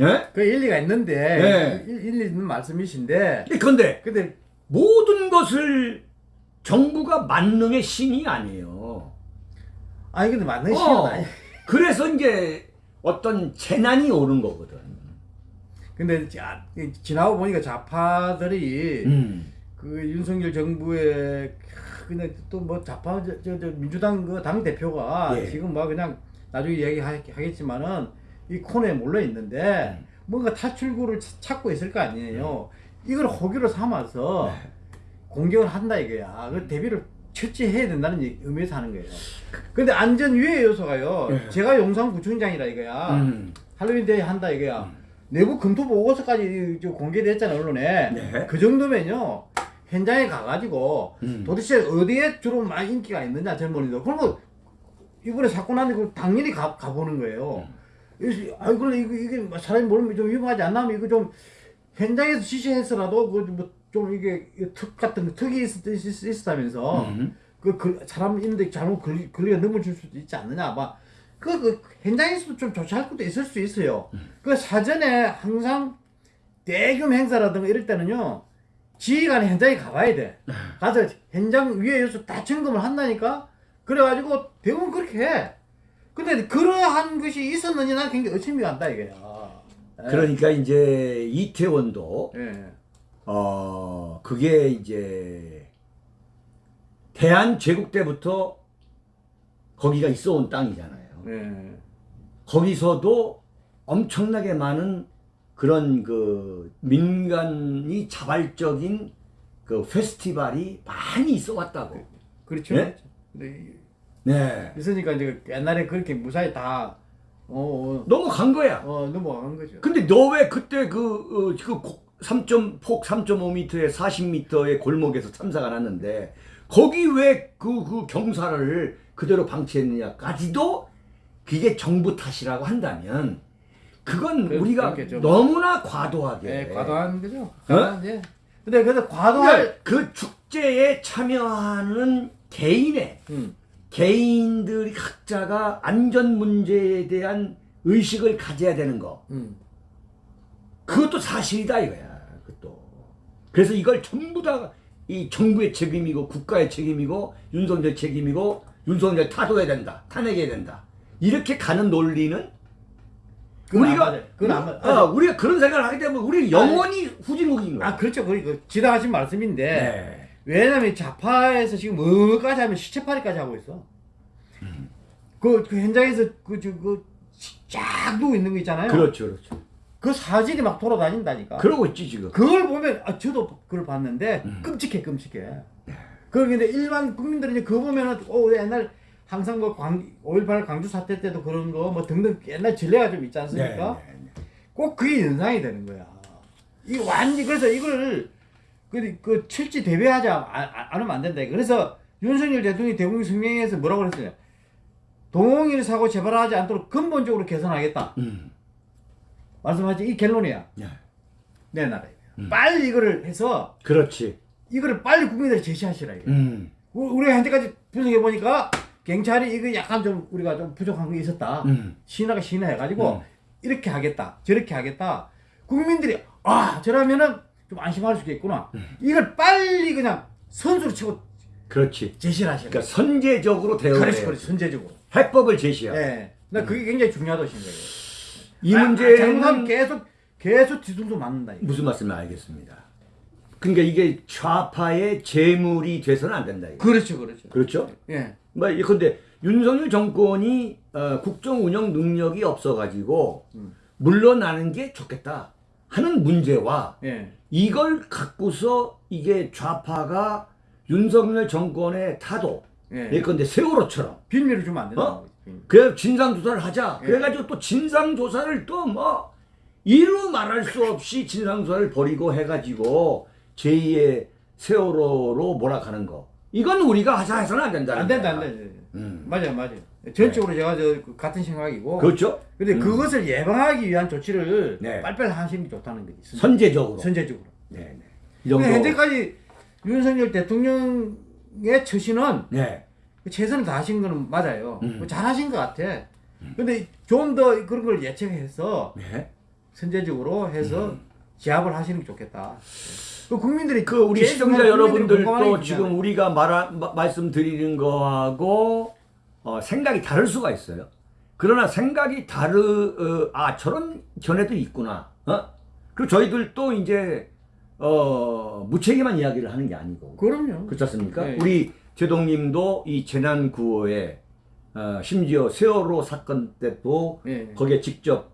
S1: 예?
S2: 그 일리가 있는데
S1: 네.
S2: 일, 일리 있는 말씀이신데
S1: 그런데
S2: 근데
S1: 모든 것을 정부가 만능의 신이 아니에요.
S2: 아니 근데 맞는
S1: 어,
S2: 시간 아니.
S1: 그래서 이제 어떤 재난이 오는 거거든.
S2: 근데 자, 지나고 보니까 좌파들이
S1: 음.
S2: 그 윤석열 정부의 그냥 또 뭐 좌파 저, 저, 저 민주당 그 당 대표가
S1: 예.
S2: 지금 뭐 그냥 나중에 얘기하겠지만은 이 코너에 몰려 있는데
S1: 음.
S2: 뭔가 탈출구를 차- 찾고 있을 거 아니에요. 이걸 호기로 삼아서
S1: 네.
S2: 공격을 한다 이거야. 그 대비를 철저해야 된다는 의미에서 하는 거예요. 근데 안전 위해 요소가요.
S1: 예.
S2: 제가 용산 구청장이라 이거야.
S1: 음.
S2: 할로윈 데이 한다 이거야. 내부 검토 보고서까지 저 공개됐잖아 언론에.
S1: 네.
S2: 그 정도면요 현장에 가가지고
S1: 음.
S2: 도대체 어디에 주로 많이 인기가 있느냐 젊은이들. 그런 거 이번에 사건 나는그 당연히 가, 가보는 거예요. 그래서 아 이거 이거 이게 뭐 사람이 모르면 좀 위험하지 않나? 이거 좀 현장에서 지시해서라도 그좀 이게 특 같은 거 특이 있, 있었다면서
S1: 음.
S2: 그, 그 사람 있는데 잘못 글, 글리가 넘어줄 수도 있지 않느냐 막 그, 그 현장에서도 좀 조치할 것도 있을 수 있어요. 그 사전에 항상 대규모 행사라든가 이럴 때는요 지휘관이 현장에 가봐야 돼. 가서 현장 위에 요소 다 점검을 한다니까? 그래가지고 대부분 그렇게 해. 근데 그러한 것이 있었느냐 난 굉장히 의심이 간다 이게야. 예.
S1: 그러니까 이제 이태원도
S2: 예.
S1: 어 그게 이제 대한 제국 때부터 거기가 있어온 땅이잖아요.
S2: 예.
S1: 거기서도 엄청나게 많은 그런 그 민간이 자발적인 그 페스티벌이 많이 있어 왔다고.
S2: 그렇죠
S1: 예?
S2: 근데
S1: 네.
S2: 있으니까 이제 옛날에 그렇게 무사히 다 어,
S1: 넘어간 거야.
S2: 어, 어 넘어간 거죠.
S1: 근데 너 왜 그때 그, 어, 그 고- 3점, 폭 3.5m에 40m의 골목에서 참사가 났는데, 거기 왜 그, 그 경사를 그대로 방치했느냐까지도 그게 정부 탓이라고 한다면, 그건
S2: 그-
S1: 우리가
S2: 그렇게 좀-
S1: 너무나 과도하게.
S2: 예, 과도한 거죠. 과도한 예. 근데 그래도
S1: 그러니까
S2: 과도할
S1: 그 축제에 참여하는 개인의,
S2: 음.
S1: 개인들이 각자가 안전 문제에 대한 의식을 가져야 되는 거.
S2: 음.
S1: 그것도 사실이다 이거야. 그것도. 그래서 이걸 전부 다 이 정부의 책임이고 국가의 책임이고 윤석열 책임이고 윤석열 타도해야 된다. 탄핵해야 된다. 이렇게 가는 논리는 우리가.
S2: 그건 안 맞-
S1: 어, 우리가 그런 생각을 하게 되면 우리 영원히 후진국인 거야.
S2: 아, 그렇죠. 그, 그 지나가신 말씀인데
S1: 네.
S2: 왜냐면 좌파에서 지금 뭐까지 하면 시체팔이까지 하고 있어. 그, 그 현장에서 그저그쫙 누워 있는 거 있잖아요.
S1: 그렇죠, 그렇죠.
S2: 그 사진이 막 돌아다닌다니까.
S1: 그러고 있지 지금.
S2: 그걸 보면 아, 저도 그걸 봤는데
S1: 음.
S2: 끔찍해 끔찍해. 그런데 일반 국민들이 이제 그거 보면은 어 옛날 항상 뭐 광, 5.18 광주 사태 때도 그런 거 뭐 등등 옛날 전례가 좀 있지 않습니까?
S1: 네, 네, 네.
S2: 꼭 그게 연상이 되는 거야. 이 완전 그래서 이걸 그, 그 철지 대비하지 않- 안 하면 안 된다. 그래서 윤석열 대통령이 대국민 성명에서 뭐라고 그랬어요? 동일 사고 재발하지 않도록 근본적으로 개선하겠다.
S1: 음.
S2: 말씀하지 이 결론이야.
S1: 네.
S2: 내 나라에.
S1: 음.
S2: 빨리 이거를 해서
S1: 그렇지.
S2: 이거를 빨리 국민들에 제시하시라 이거.
S1: 음.
S2: 우- 우리가 현재까지 분석해 보니까 경찰이 이거 약간 좀 우리가 좀 부족한 게 있었다.
S1: 음.
S2: 신화가 신화해가지고
S1: 음.
S2: 이렇게 하겠다, 저렇게 하겠다. 국민들이 아 저러면은 좀 안심할 수 있겠구나.
S1: 음.
S2: 이걸 빨리 그냥 선수로 치고
S1: 그렇지.
S2: 제시를 하시라.
S1: 그러니까 선제적으로 대응해.
S2: 그렇지, 그렇지, 선제적으로.
S1: 해법을 제시하.
S2: 예, 나 그게 굉장히 중요하다고 생각해요.
S1: 이
S2: 아, 아, 잘못하면
S1: 문제는
S2: 계속 계속 뒤통수 맞는다. 이거.
S1: 무슨 말씀인지 알겠습니다. 그러니까 이게 좌파의 재물이 돼서는 안 된다. 이거.
S2: 그렇죠, 그렇죠.
S1: 그렇죠?
S2: 예,
S1: 뭐 예컨대 윤석열 정권이 어, 국정 운영 능력이 없어가지고
S2: 음.
S1: 물러나는 게 좋겠다 하는 문제와
S2: 예,
S1: 이걸 갖고서 이게 좌파가 윤석열 정권의 타도
S2: 예.
S1: 예컨대 세월호처럼
S2: 빌미를 주면 안 된다는
S1: 어? 그래 진상 조사를 하자.
S2: 예.
S1: 그래가지고 또 진상 조사를 또 뭐 이루 말할 수 없이 진상 조사를 벌이고 해가지고 제2의 세월호로 몰아가는 거. 이건 우리가 하자 해서는 안 된다.
S2: 안 된다 안 된다.
S1: 음.
S2: 맞아요 맞아요. 전적으로 제가 저그 같은 생각이고.
S1: 그렇죠.
S2: 근데
S1: 음.
S2: 그것을 예방하기 위한 조치를
S1: 네.
S2: 빨리빨리 하시는 게 좋다는 거지. 선-
S1: 선제적으로.
S2: 선제적으로.
S1: 네, 네.
S2: 근데 현재까지 윤석열 대통령의 처신은
S1: 네.
S2: 최선을 다하신 거는 맞아요.
S1: 음.
S2: 뭐 잘하신 것 같아. 근데 좀 더 그런 걸 예측해서
S1: 네.
S2: 선제적으로 해서 제압을 하시는 게 좋겠다. 그 국민들이
S1: 그 우리 시청자 여러분들도 지금. 우리가 마- 말씀드리는 거하고 어, 생각이 다를 수가 있어요. 그러나 생각이 다르 어, 아 저런 견해도 있구나. 어? 그리고 저희들도 이제 어, 무책임한 이야기를 하는 게 아니고
S2: 그럼요.
S1: 그렇지 않습니까?
S2: 네.
S1: 우리 제동님도 이 재난 구호에 어, 심지어 세월호 사건 때도
S2: 예.
S1: 거기에 직접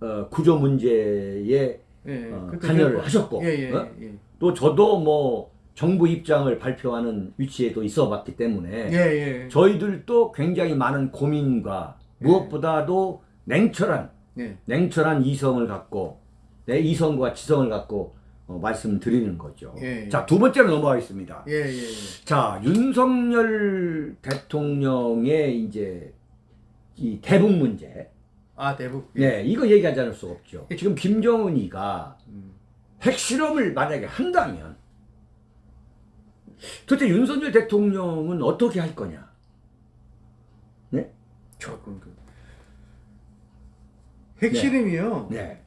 S1: 어, 구조 문제에
S2: 예.
S1: 어,
S2: 그-
S1: 하셨고,
S2: 예, 예,
S1: 어?
S2: 예.
S1: 또 저도 뭐 정부 입장을 발표하는 위치에도 있어 봤기 때문에
S2: 예, 예.
S1: 저희들도 굉장히 많은 고민과 무엇보다도 냉철한
S2: 예.
S1: 냉철한 이성을 갖고 내 이성과 지성을 갖고 어, 말씀드리는 거죠.
S2: 예, 예.
S1: 자, 두 번째로 넘어가겠습니다.
S2: 예, 예, 예.
S1: 자, 윤석열 대통령의 이제 이 대북 문제.
S2: 아, 대북.
S1: 네, 이거 얘기하지 않을 수가 없죠. 지금 김정은이가
S2: 음.
S1: 핵실험을 만약에 한다면 도대체 윤석열 대통령은 어떻게 할 거냐? 네?
S2: 조금 그 핵실험이요.
S1: 네.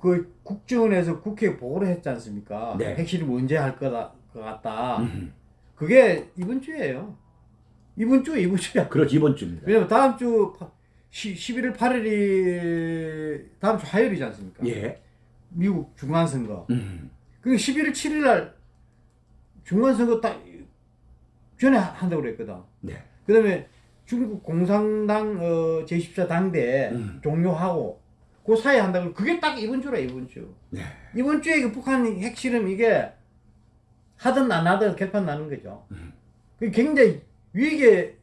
S2: 그 국정원에서 국회에 보고를 했지 않습니까?
S1: 네.
S2: 핵실험 언제 할 거다 것 같다.
S1: 음,
S2: 그게 이번 주예요. 이번 주 이번 주야.
S1: 그렇지, 이번 주입니다.
S2: 왜냐면 다음 주 파- 시, 11월 8일이 다음 주 화요일이지 않습니까?
S1: 예.
S2: 미국 중간선거.
S1: 음,
S2: 그 11월 7일 날 중간선거 딱 전에 한다고 그랬거든.
S1: 네.
S2: 그 다음에 중국 공산당 어, 제14 당대
S1: 음.
S2: 종료하고 그 사이에 한다고 그게 딱 이번 주라 이번 주.
S1: 네.
S2: 이번 주에 그 북한 핵실험 이게 하든 안 하든 결판 나는 거죠.
S1: 음.
S2: 그 굉장히 위기의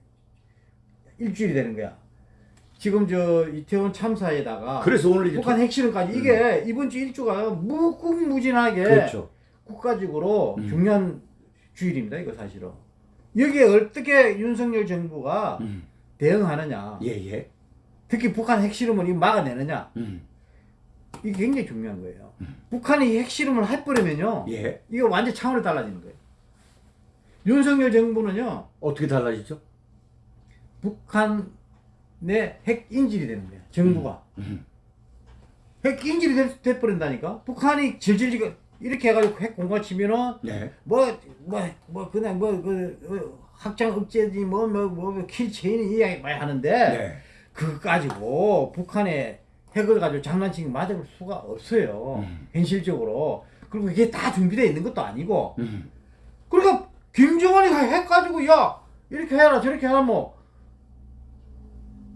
S2: 일주일이 되는 거야. 지금 저 이태원 참사에다가
S1: 그래서 오늘 이제
S2: 북한 핵실험까지 이게 이번 주 일주가 무궁무진하게
S1: 그렇죠.
S2: 국가적으로
S1: 음.
S2: 중요한 주일입니다. 이거 사실은. 여기에 어떻게 윤석열 정부가
S1: 음,
S2: 대응하느냐.
S1: 예, 예.
S2: 특히 북한 핵실험을 막아내느냐.
S1: 음,
S2: 이게 굉장히 중요한 거예요. 북한이 핵실험을 해버리면요.
S1: 예.
S2: 이거 완전 차원이 달라지는 거예요. 윤석열 정부는요.
S1: 어떻게 달라지죠?
S2: 북한 의핵 인질이 되는 거예요. 정부가.
S1: 음,
S2: 핵 인질이 돼, 돼버린다니까. 북한이 질질 이렇게 해가지고 핵 공갈 치면은
S1: 네.
S2: 뭐, 뭐, 뭐, 그냥 뭐, 그, 어, 확장 억제지, 뭐, 뭐, 뭐, 킬 체인이 이야기 많이 하는데,
S1: 네.
S2: 그거 가지고 북한의 핵을 가지고 장난치기 맞을 수가 없어요.
S1: 음.
S2: 현실적으로. 그리고 이게 다 준비되어 있는 것도 아니고.
S1: 음,
S2: 그러니까, 김정은이 핵 가지고, 야, 이렇게 해라, 저렇게 해라, 뭐,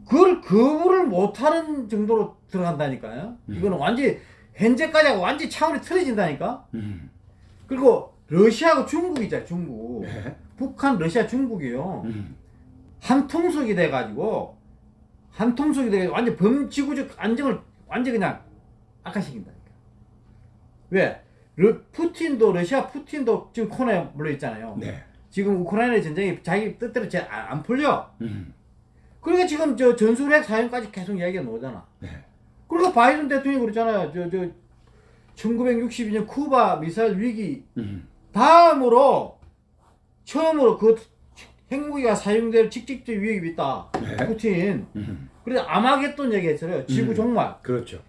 S2: 그걸 거부를 못하는 정도로 들어간다니까요.
S1: 음.
S2: 이거는 완전히, 현재까지 하고 완전히 차원이 틀어진다니까?
S1: 음,
S2: 그리고 러시아하고 중국이잖아 중국
S1: 네.
S2: 북한 러시아 중국이요
S1: 음,
S2: 한 통속이 돼가지고 한 통속이 돼가지고 완전 범지구적 안정을 완전 그냥 악화시킨다니까 왜? 러, 푸틴도 러시아 푸틴도 지금 코너에 물려 있잖아요
S1: 네.
S2: 지금 우크라이나 전쟁이 자기 뜻대로 잘 안 풀려
S1: 음,
S2: 그러니까 지금 저 전술핵 사용까지 계속 이야기가 나오잖아
S1: 네.
S2: 그러니까 바이든 대통령이 그랬잖아요 저, 저 1962년 쿠바 미사일 위기
S1: 음,
S2: 다음으로 처음으로 그 핵무기가 사용될 직접적 위협이 있다.
S1: 네.
S2: 푸틴.
S1: 음,
S2: 그래서 아마겟돈 얘기했어요. 지구
S1: 음.
S2: 종말.
S1: 그렇죠.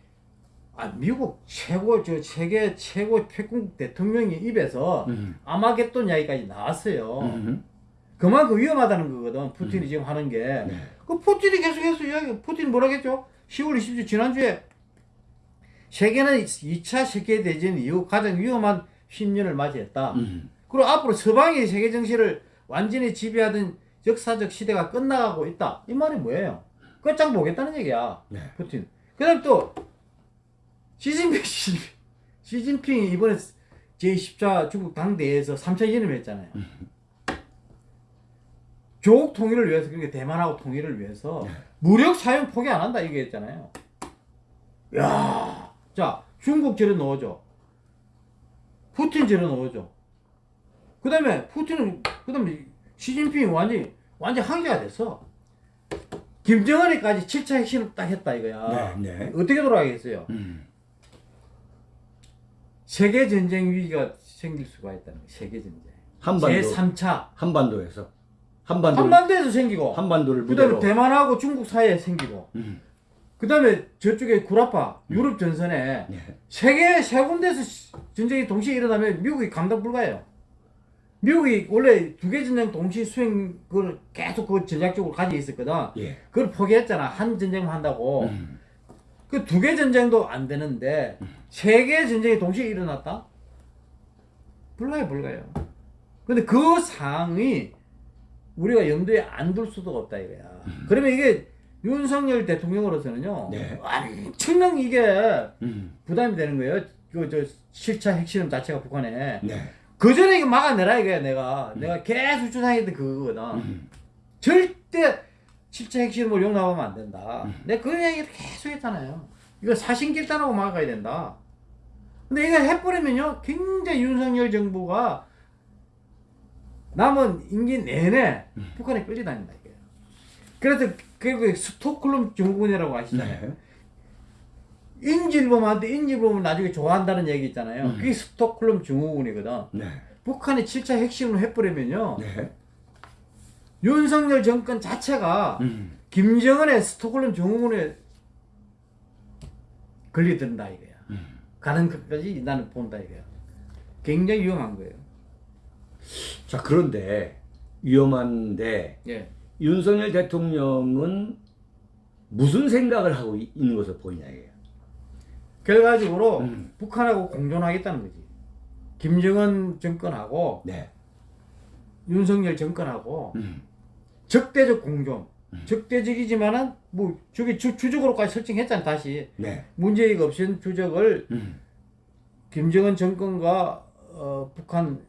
S2: 아 미국 최고 저 세계 최고 패국 대통령이 입에서
S1: 음,
S2: 아마겟돈 이야기까지 나왔어요.
S1: 음,
S2: 그만큼 위험하다는 거거든. 푸틴이 지금 하는 게.
S1: 네.
S2: 그 푸틴이 계속해서 이야기. 푸틴 뭐라겠죠? 10월 20일 지난주에 세계는 2차 세계 대전 이후 가장 위험한 10년을 맞이했다.
S1: 음,
S2: 그리고 앞으로 서방이 세계 정치를 완전히 지배하던 역사적 시대가 끝나가고 있다. 이 말이 뭐예요? 끝장 보겠다는 얘기야.
S1: 네.
S2: 푸틴. 그 다음 또, 시진핑, 시, 시진핑이 이번에 제14 중국 당대회에서 3차 연임 했잖아요. 조국 통일을 위해서 그러니까 대만하고 통일을 위해서
S1: 네.
S2: 무력 사용 포기 안 한다 이게 했잖아요. 야, 자 중국 저래 넣어줘. 푸틴 저래 넣어줘. 그 다음에 푸틴은 그 다음에 시진핑이 완전 완전 한계가 됐어. 김정은이까지 7차 핵심을 딱 했다 이거야.
S1: 네, 네.
S2: 어떻게 돌아가겠어요?
S1: 음.
S2: 세계 전쟁 위기가 생길 수가 있다는 거예요. 세계 전쟁.
S1: 한반도
S2: 제 3차
S1: 한반도에서 한반도
S2: 한반도에서 생기고
S1: 한반도를
S2: 그다음에 대만하고 중국 사이에 생기고
S1: 음.
S2: 그다음에 저쪽에 구라파 유럽 전선에
S1: 네.
S2: 세계 세 군데서 시- 전쟁이 동시에 일어나면 미국이 감당 불가해요. 미국이 원래 두 개 전쟁 동시 수행 그걸 계속 그 전략적으로 가지고 있었거든.
S1: 예.
S2: 그걸 포기했잖아. 한 전쟁만 한다고.
S1: 음.
S2: 그두 개 전쟁도 안 되는데 세개 전쟁이 동시에 일어났다? 불가요, 불가요. 근데 그 상황이 우리가 염두에 안 둘 수도 없다 이거야. 그러면 이게 윤석열 대통령으로서는요.
S1: 네.
S2: 엄청난 이게
S1: 음.
S2: 부담이 되는 거예요. 그저 실차 핵실험 자체가 북한에.
S1: 네.
S2: 그 전에 이거 막아내라 이거야 내가. 내가 계속 주장했던 그거거든.
S1: 음.
S2: 절대 실제 핵실험을 용납하면 안 된다.
S1: 음.
S2: 내가 그 얘기를 계속 했잖아요. 이거 사신길단하고 막아야 된다. 근데 이거 해버리면요, 굉장히 윤석열 정부가 남은 임기 내내
S1: 음.
S2: 북한에 끌려다닌다, 이게. 그래서 그 스톡홀름 증후군이라고 아시잖아요.
S1: 네.
S2: 인질범한테 인질범을 나중에 좋아한다는 얘기 있잖아요.
S1: 음.
S2: 그게 스톡홀름 증후군이거든.
S1: 네.
S2: 북한이 7차 핵심을 해버리면요,
S1: 네.
S2: 윤석열 정권 자체가
S1: 음.
S2: 김정은의 스톡홀름 증후군에 걸리든다 이거야.
S1: 음.
S2: 가는 것까지 나는 본다 이거야. 굉장히 위험한 거예요.
S1: 자, 그런데 위험한데
S2: 예.
S1: 윤석열 대통령은 무슨 생각을 하고 이- 있는 것으로 보이냐 이게.
S2: 결과적으로
S1: 음.
S2: 북한하고 공존하겠다는 거지. 김정은 정권하고
S1: 네.
S2: 윤석열 정권하고
S1: 음.
S2: 적대적 공존. 적대적이지만은 뭐 저기 주, 주적으로까지 설정했잖아 다시
S1: 네.
S2: 문재인 없인 주적을
S1: 음.
S2: 김정은 정권과 어, 북한 저,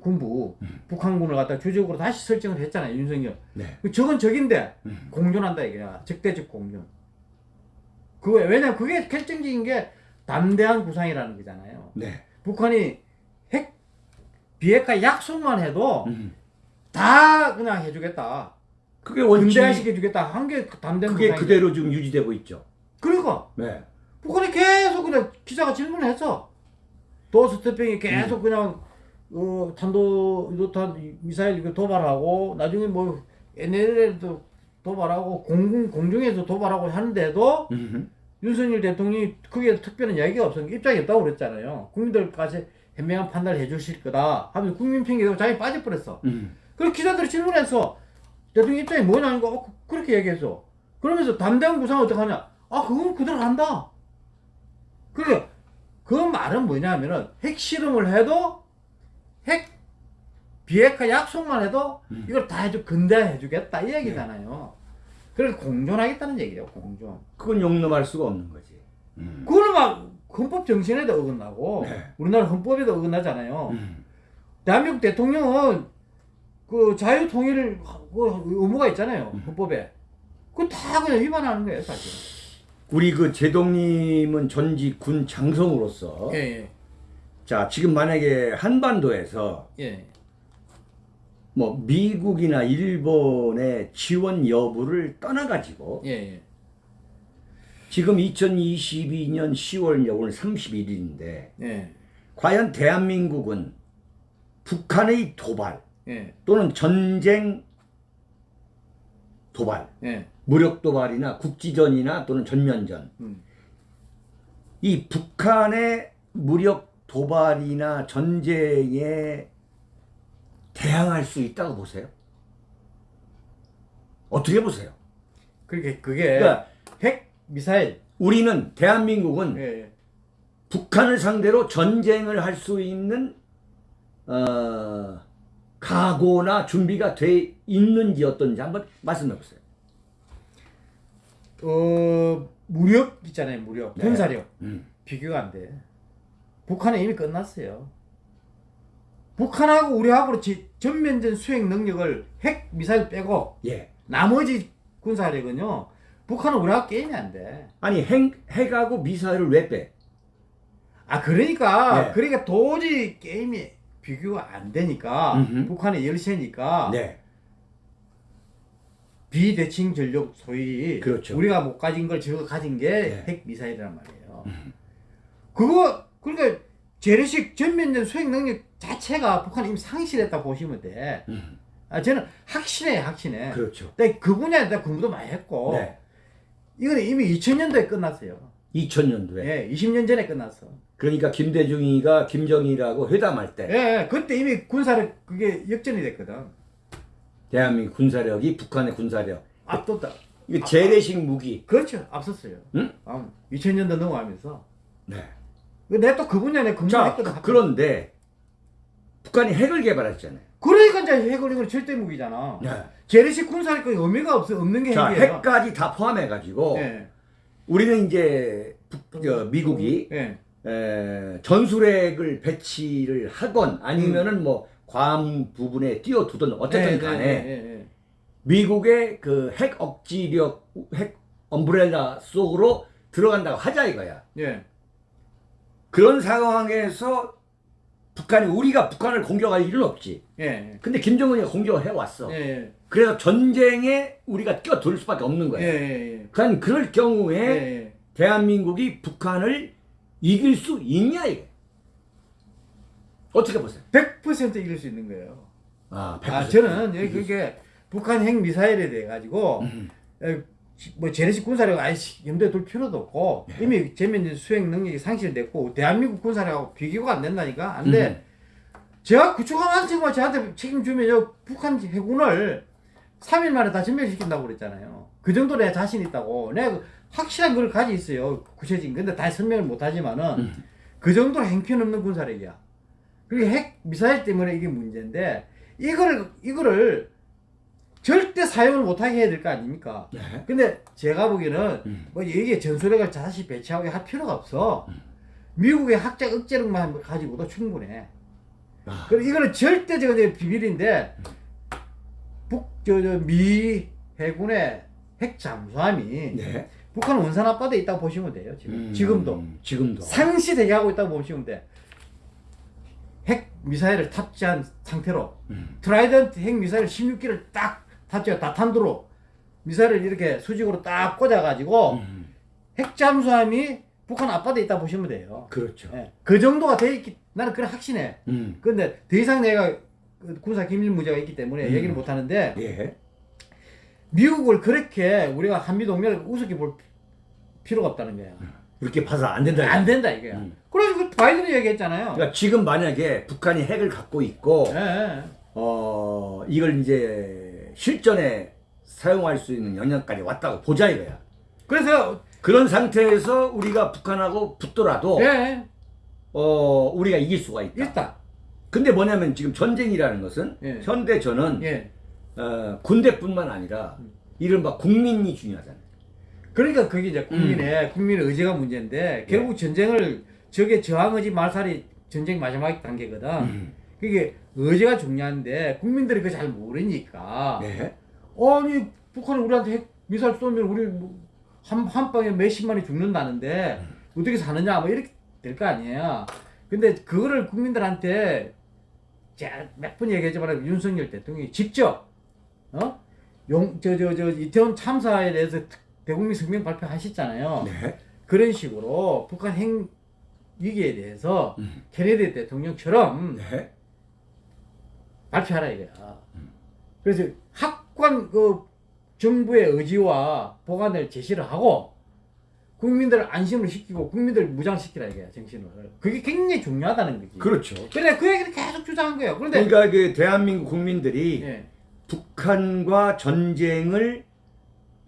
S2: 군부 북한군을 갖다 주적으로 다시 설정을 했잖아요 윤석열.
S1: 네.
S2: 그 적은 적인데
S1: 음.
S2: 공존한다 이거야 적대적 공존 그거 왜냐면 그게 결정적인 게 담대한 구상이라는 거잖아요
S1: 네.
S2: 북한이 핵 비핵화 약속만 해도
S1: 음.
S2: 다 그냥 해주겠다
S1: 그게 원칙이
S2: 근대화시켜주겠다 한 게 담대한
S1: 그게
S2: 구상이
S1: 그대로 지금 유지되고 있죠.
S2: 그러니까
S1: 네.
S2: 북한이 계속 그냥 기자가 질문을 했어 도스태핑이 계속 그냥 어, 탄도 유도탄 미사일 이거 도발하고 나중에 뭐 NLL도 도발하고 공군 공중에서 도발하고 하는데도
S1: 음.
S2: 윤석열 대통령이 크게 특별한 이야기가 없었는데 입장이 없다고 그랬잖아요. 국민들까지 현명한 판단을 해주실 거다 하면서 국민 핑계대고 자기 빠져버렸어.
S1: 음.
S2: 그래서 기자들이 질문해서 대통령 입장이 뭐냐니까 어, 그렇게 얘기했어. 그러면서 담대한 구상 어떻게 하냐? 아 그건 그대로 한다. 그러니까 그 말은 뭐냐면은 핵실험을 해도 핵 비핵화 약속만 해도
S1: 음.
S2: 이걸 다 해주 근대해 주겠다 이 얘기잖아요. 그래서 공존하겠다는 얘기예요. 공존.
S1: 그건 용납할 수가 없는 거지. 음.
S2: 그거는 막 헌법 정신에도 어긋나고
S1: 네.
S2: 우리나라 헌법에도 어긋나잖아요.
S1: 음.
S2: 대한민국 대통령은 그 자유 통일을 그 의무가 있잖아요
S1: 음.
S2: 헌법에. 그다 그냥 위반하는 거예요 사실.
S1: 우리 그 제동님은 전직 군 장성으로서
S2: 예
S1: 자 지금 만약에 한반도에서
S2: 예. 예.
S1: 뭐 미국이나 일본의 지원 여부를 떠나가지고
S2: 예. 예.
S1: 지금 2022년 10월 오늘 31일인데
S2: 예.
S1: 과연 대한민국은 북한의 도발
S2: 예.
S1: 또는 전쟁 도발,
S2: 예.
S1: 무력 도발이나 국지전이나 또는 전면전
S2: 음.
S1: 이 북한의 무력 도발이나 전쟁에 대항할 수 있다고 보세요? 어떻게 보세요?
S2: 그게 그게
S1: 그러니까
S2: 핵 미사일.
S1: 우리는 대한민국은
S2: 예. 예.
S1: 북한을 상대로 전쟁을 할 수 있는 어, 각오나 준비가 돼 있는지 어떤지 한번 말씀해 보세요.
S2: 어 무력 있잖아요 무력
S1: 네.
S2: 군사력
S1: 음.
S2: 비교가 안 돼. 북한은 이미 끝났어요. 북한하고 우리하고 지- 전면전 수행 능력을 핵 미사일 빼고
S1: 예.
S2: 나머지 군사력은요. 북한은 우리하고 게임이 안 돼.
S1: 아니 핵 핵하고 미사일을 왜 빼?
S2: 아 그러니까
S1: 네.
S2: 그러니까 도저히 게임이 비교가 안 되니까
S1: 음흠.
S2: 북한의 열세니까
S1: 네.
S2: 비대칭 전력 소위
S1: 그렇죠.
S2: 우리가 못 가진 걸 저거 가진 게
S1: 네.
S2: 핵 미사일이란 말이에요. 그거 그러니까 재래식 전면전 수행 능력 자체가 북한이 이미 상실했다 보시면 돼.
S1: 음.
S2: 아 저는 확신해 확신해.
S1: 그렇죠.
S2: 근데 그 분야에 대한 공부도 많이 했고
S1: 네.
S2: 이거는 이미 2000년도에 끝났어요.
S1: 2000년도에.
S2: 예, 20년 전에 끝났어.
S1: 그러니까 김대중이가 김정일하고 회담할 때
S2: 예, 예, 그때 이미 군사력 그게 역전이 됐거든.
S1: 대한민국 군사력이 북한의 군사력
S2: 압도다.
S1: 이게 재래식 무기.
S2: 그렇죠. 앞섰어요.
S1: 응?
S2: 아, 2000년도 넘어가면서.
S1: 네.
S2: 내가 또 그 분야에
S1: 자,
S2: 근무했거든.
S1: 그- 그런데 북한이 핵을 개발했잖아요.
S2: 그러니까 이제 핵을 이건 절대 무기잖아.
S1: 네.
S2: 재래식 군사력 의미가 없어 없는 게
S1: 자,
S2: 핵이에요.
S1: 핵까지 다 포함해 가지고
S2: 예.
S1: 우리는 이제 북, 저, 미국이
S2: 예.
S1: 에, 전술핵을 배치를 하건 아니면은 뭐괌 부분에 띄워두든 어쨌든
S2: 예,
S1: 간에. 미국의 그 핵 억지력, 핵 엄브렐라 속으로 들어간다고 하자 이거야.
S2: 예.
S1: 그런 상황에서 북한이 우리가 북한을 공격할 일은 없지.
S2: 예.
S1: 근데 김정은이 공격을 해왔어.
S2: 예. 예.
S1: 그래서 전쟁에 우리가 끼어들 수밖에 없는
S2: 예.
S1: 거야.
S2: 예.
S1: 그러니까 그럴 경우에
S2: 예. 예.
S1: 대한민국이 북한을 이길 수 있냐 이게. 어떻게 보세요?
S2: 100% 이길 수 있는 거예요.
S1: 아,
S2: 아, 저는 그게 북한 핵 미사일에 대해 가지고
S1: 음.
S2: 에, 뭐 재래식 군사력 아이씨 염두에 둘 필요도 없고
S1: 네.
S2: 이미 전면 수행 능력이 상실됐고 대한민국 군사력하고 비교가 안 된다니까 안 돼.
S1: 음.
S2: 제가 구축함한 친구가 저한테 책임주면 요 북한 해군을 3일 만에 다 전멸시킨다고 그랬잖아요. 그 정도 내가 자신 있다고. 내가 확실한 걸 가지고 있어요. 구체적인. 근데 다 설명을 못 하지만은
S1: 음.
S2: 그 정도 행편없는 군사력이야. 그리고 핵 미사일 때문에 이게 문제인데 이거를 이거를 절대 사용을 못하게 해야 될 거 아닙니까?
S1: 네.
S2: 근데 제가 보기에는
S1: 음.
S2: 뭐 이게 전술핵을 다시 배치하게 할 필요가 없어. 미국의 학자 억제력만 가지고도 충분해.
S1: 아,
S2: 그럼 이거는 절대 저거 이제 비밀인데 북 저 저 미 해군의 핵 잠수함이
S1: 네.
S2: 북한 원산 앞바다에 있다고 보시면 돼요. 지금
S1: 음,
S2: 지금도
S1: 지금도.
S2: 상시 대기하고 있다고 보시면 돼. 핵 미사일을 탑재한 상태로
S1: 음.
S2: Trident 핵 미사일 16기를 딱 탑재 다탄두로 미사일을 이렇게 수직으로 딱 꽂아가지고
S1: 음.
S2: 핵 잠수함이 북한 앞바다에 있다 보시면 돼요.
S1: 그렇죠.
S2: 예. 그 정도가 돼 있기 나는 그래 확신해.
S1: 음.
S2: 근데 더 이상 내가 그 군사 기밀 문제가 있기 때문에
S1: 음.
S2: 얘기를 못 하는데
S1: 예.
S2: 미국을 그렇게 우리가 한미 동맹을 우습게 볼 필요가 없다는 거야.
S1: 그렇게 봐서 안 된다.
S2: 안 된다 이거야.
S1: 음.
S2: 그래서 그 바이든이 얘기했잖아요.
S1: 그러니까 지금 만약에 북한이 핵을 갖고 있고
S2: 예, 예.
S1: 어 이걸 이제 실전에 사용할 수 있는 영역까지 왔다고 보자 이거야.
S2: 그래서
S1: 그런 상태에서 우리가 북한하고 붙더라도
S2: 예,
S1: 어 우리가 이길 수가 있다.
S2: 일단
S1: 근데 뭐냐면 지금 전쟁이라는 것은
S2: 예.
S1: 현대전은
S2: 예.
S1: 어, 군대뿐만 아니라 이른바 국민이 중요하잖아요.
S2: 그러니까 그게 이제
S1: 음.
S2: 국민의 국민의 의지가 문제인데
S1: 예.
S2: 결국 전쟁을 저게 저항 의지 말살이 전쟁 마지막 단계거든.
S1: 음.
S2: 그게 의지가 중요한데 국민들이 그걸 잘 모르니까
S1: 네.
S2: 아니 북한이 우리한테 핵 미사일 쏘면 우리 뭐 한, 한 방에 몇십만이 죽는다는데 어떻게 사느냐 뭐 이렇게 될 거 아니에요. 근데 그거를 국민들한테 제가 몇번 얘기했지만 윤석열 대통령이 직접 어? 용, 저, 저, 저, 이태원 참사에 대해서 특- 대국민 성명 발표하셨잖아요.
S1: 네.
S2: 그런 식으로 북한 핵 위기에 대해서
S1: 음.
S2: 케네디 대통령처럼
S1: 네.
S2: 발표하라 이거야. 그래서 학관 그 정부의 의지와 보관을 제시를 하고 국민들을 안심을 시키고 국민들을 무장시키라 이거야 정신을. 그게 굉장히 중요하다는 거지.
S1: 그렇죠.
S2: 그래 그 얘기를 계속 주장한 거예요. 그런데
S1: 그러니까 그 대한민국 국민들이
S2: 예,
S1: 북한과 전쟁을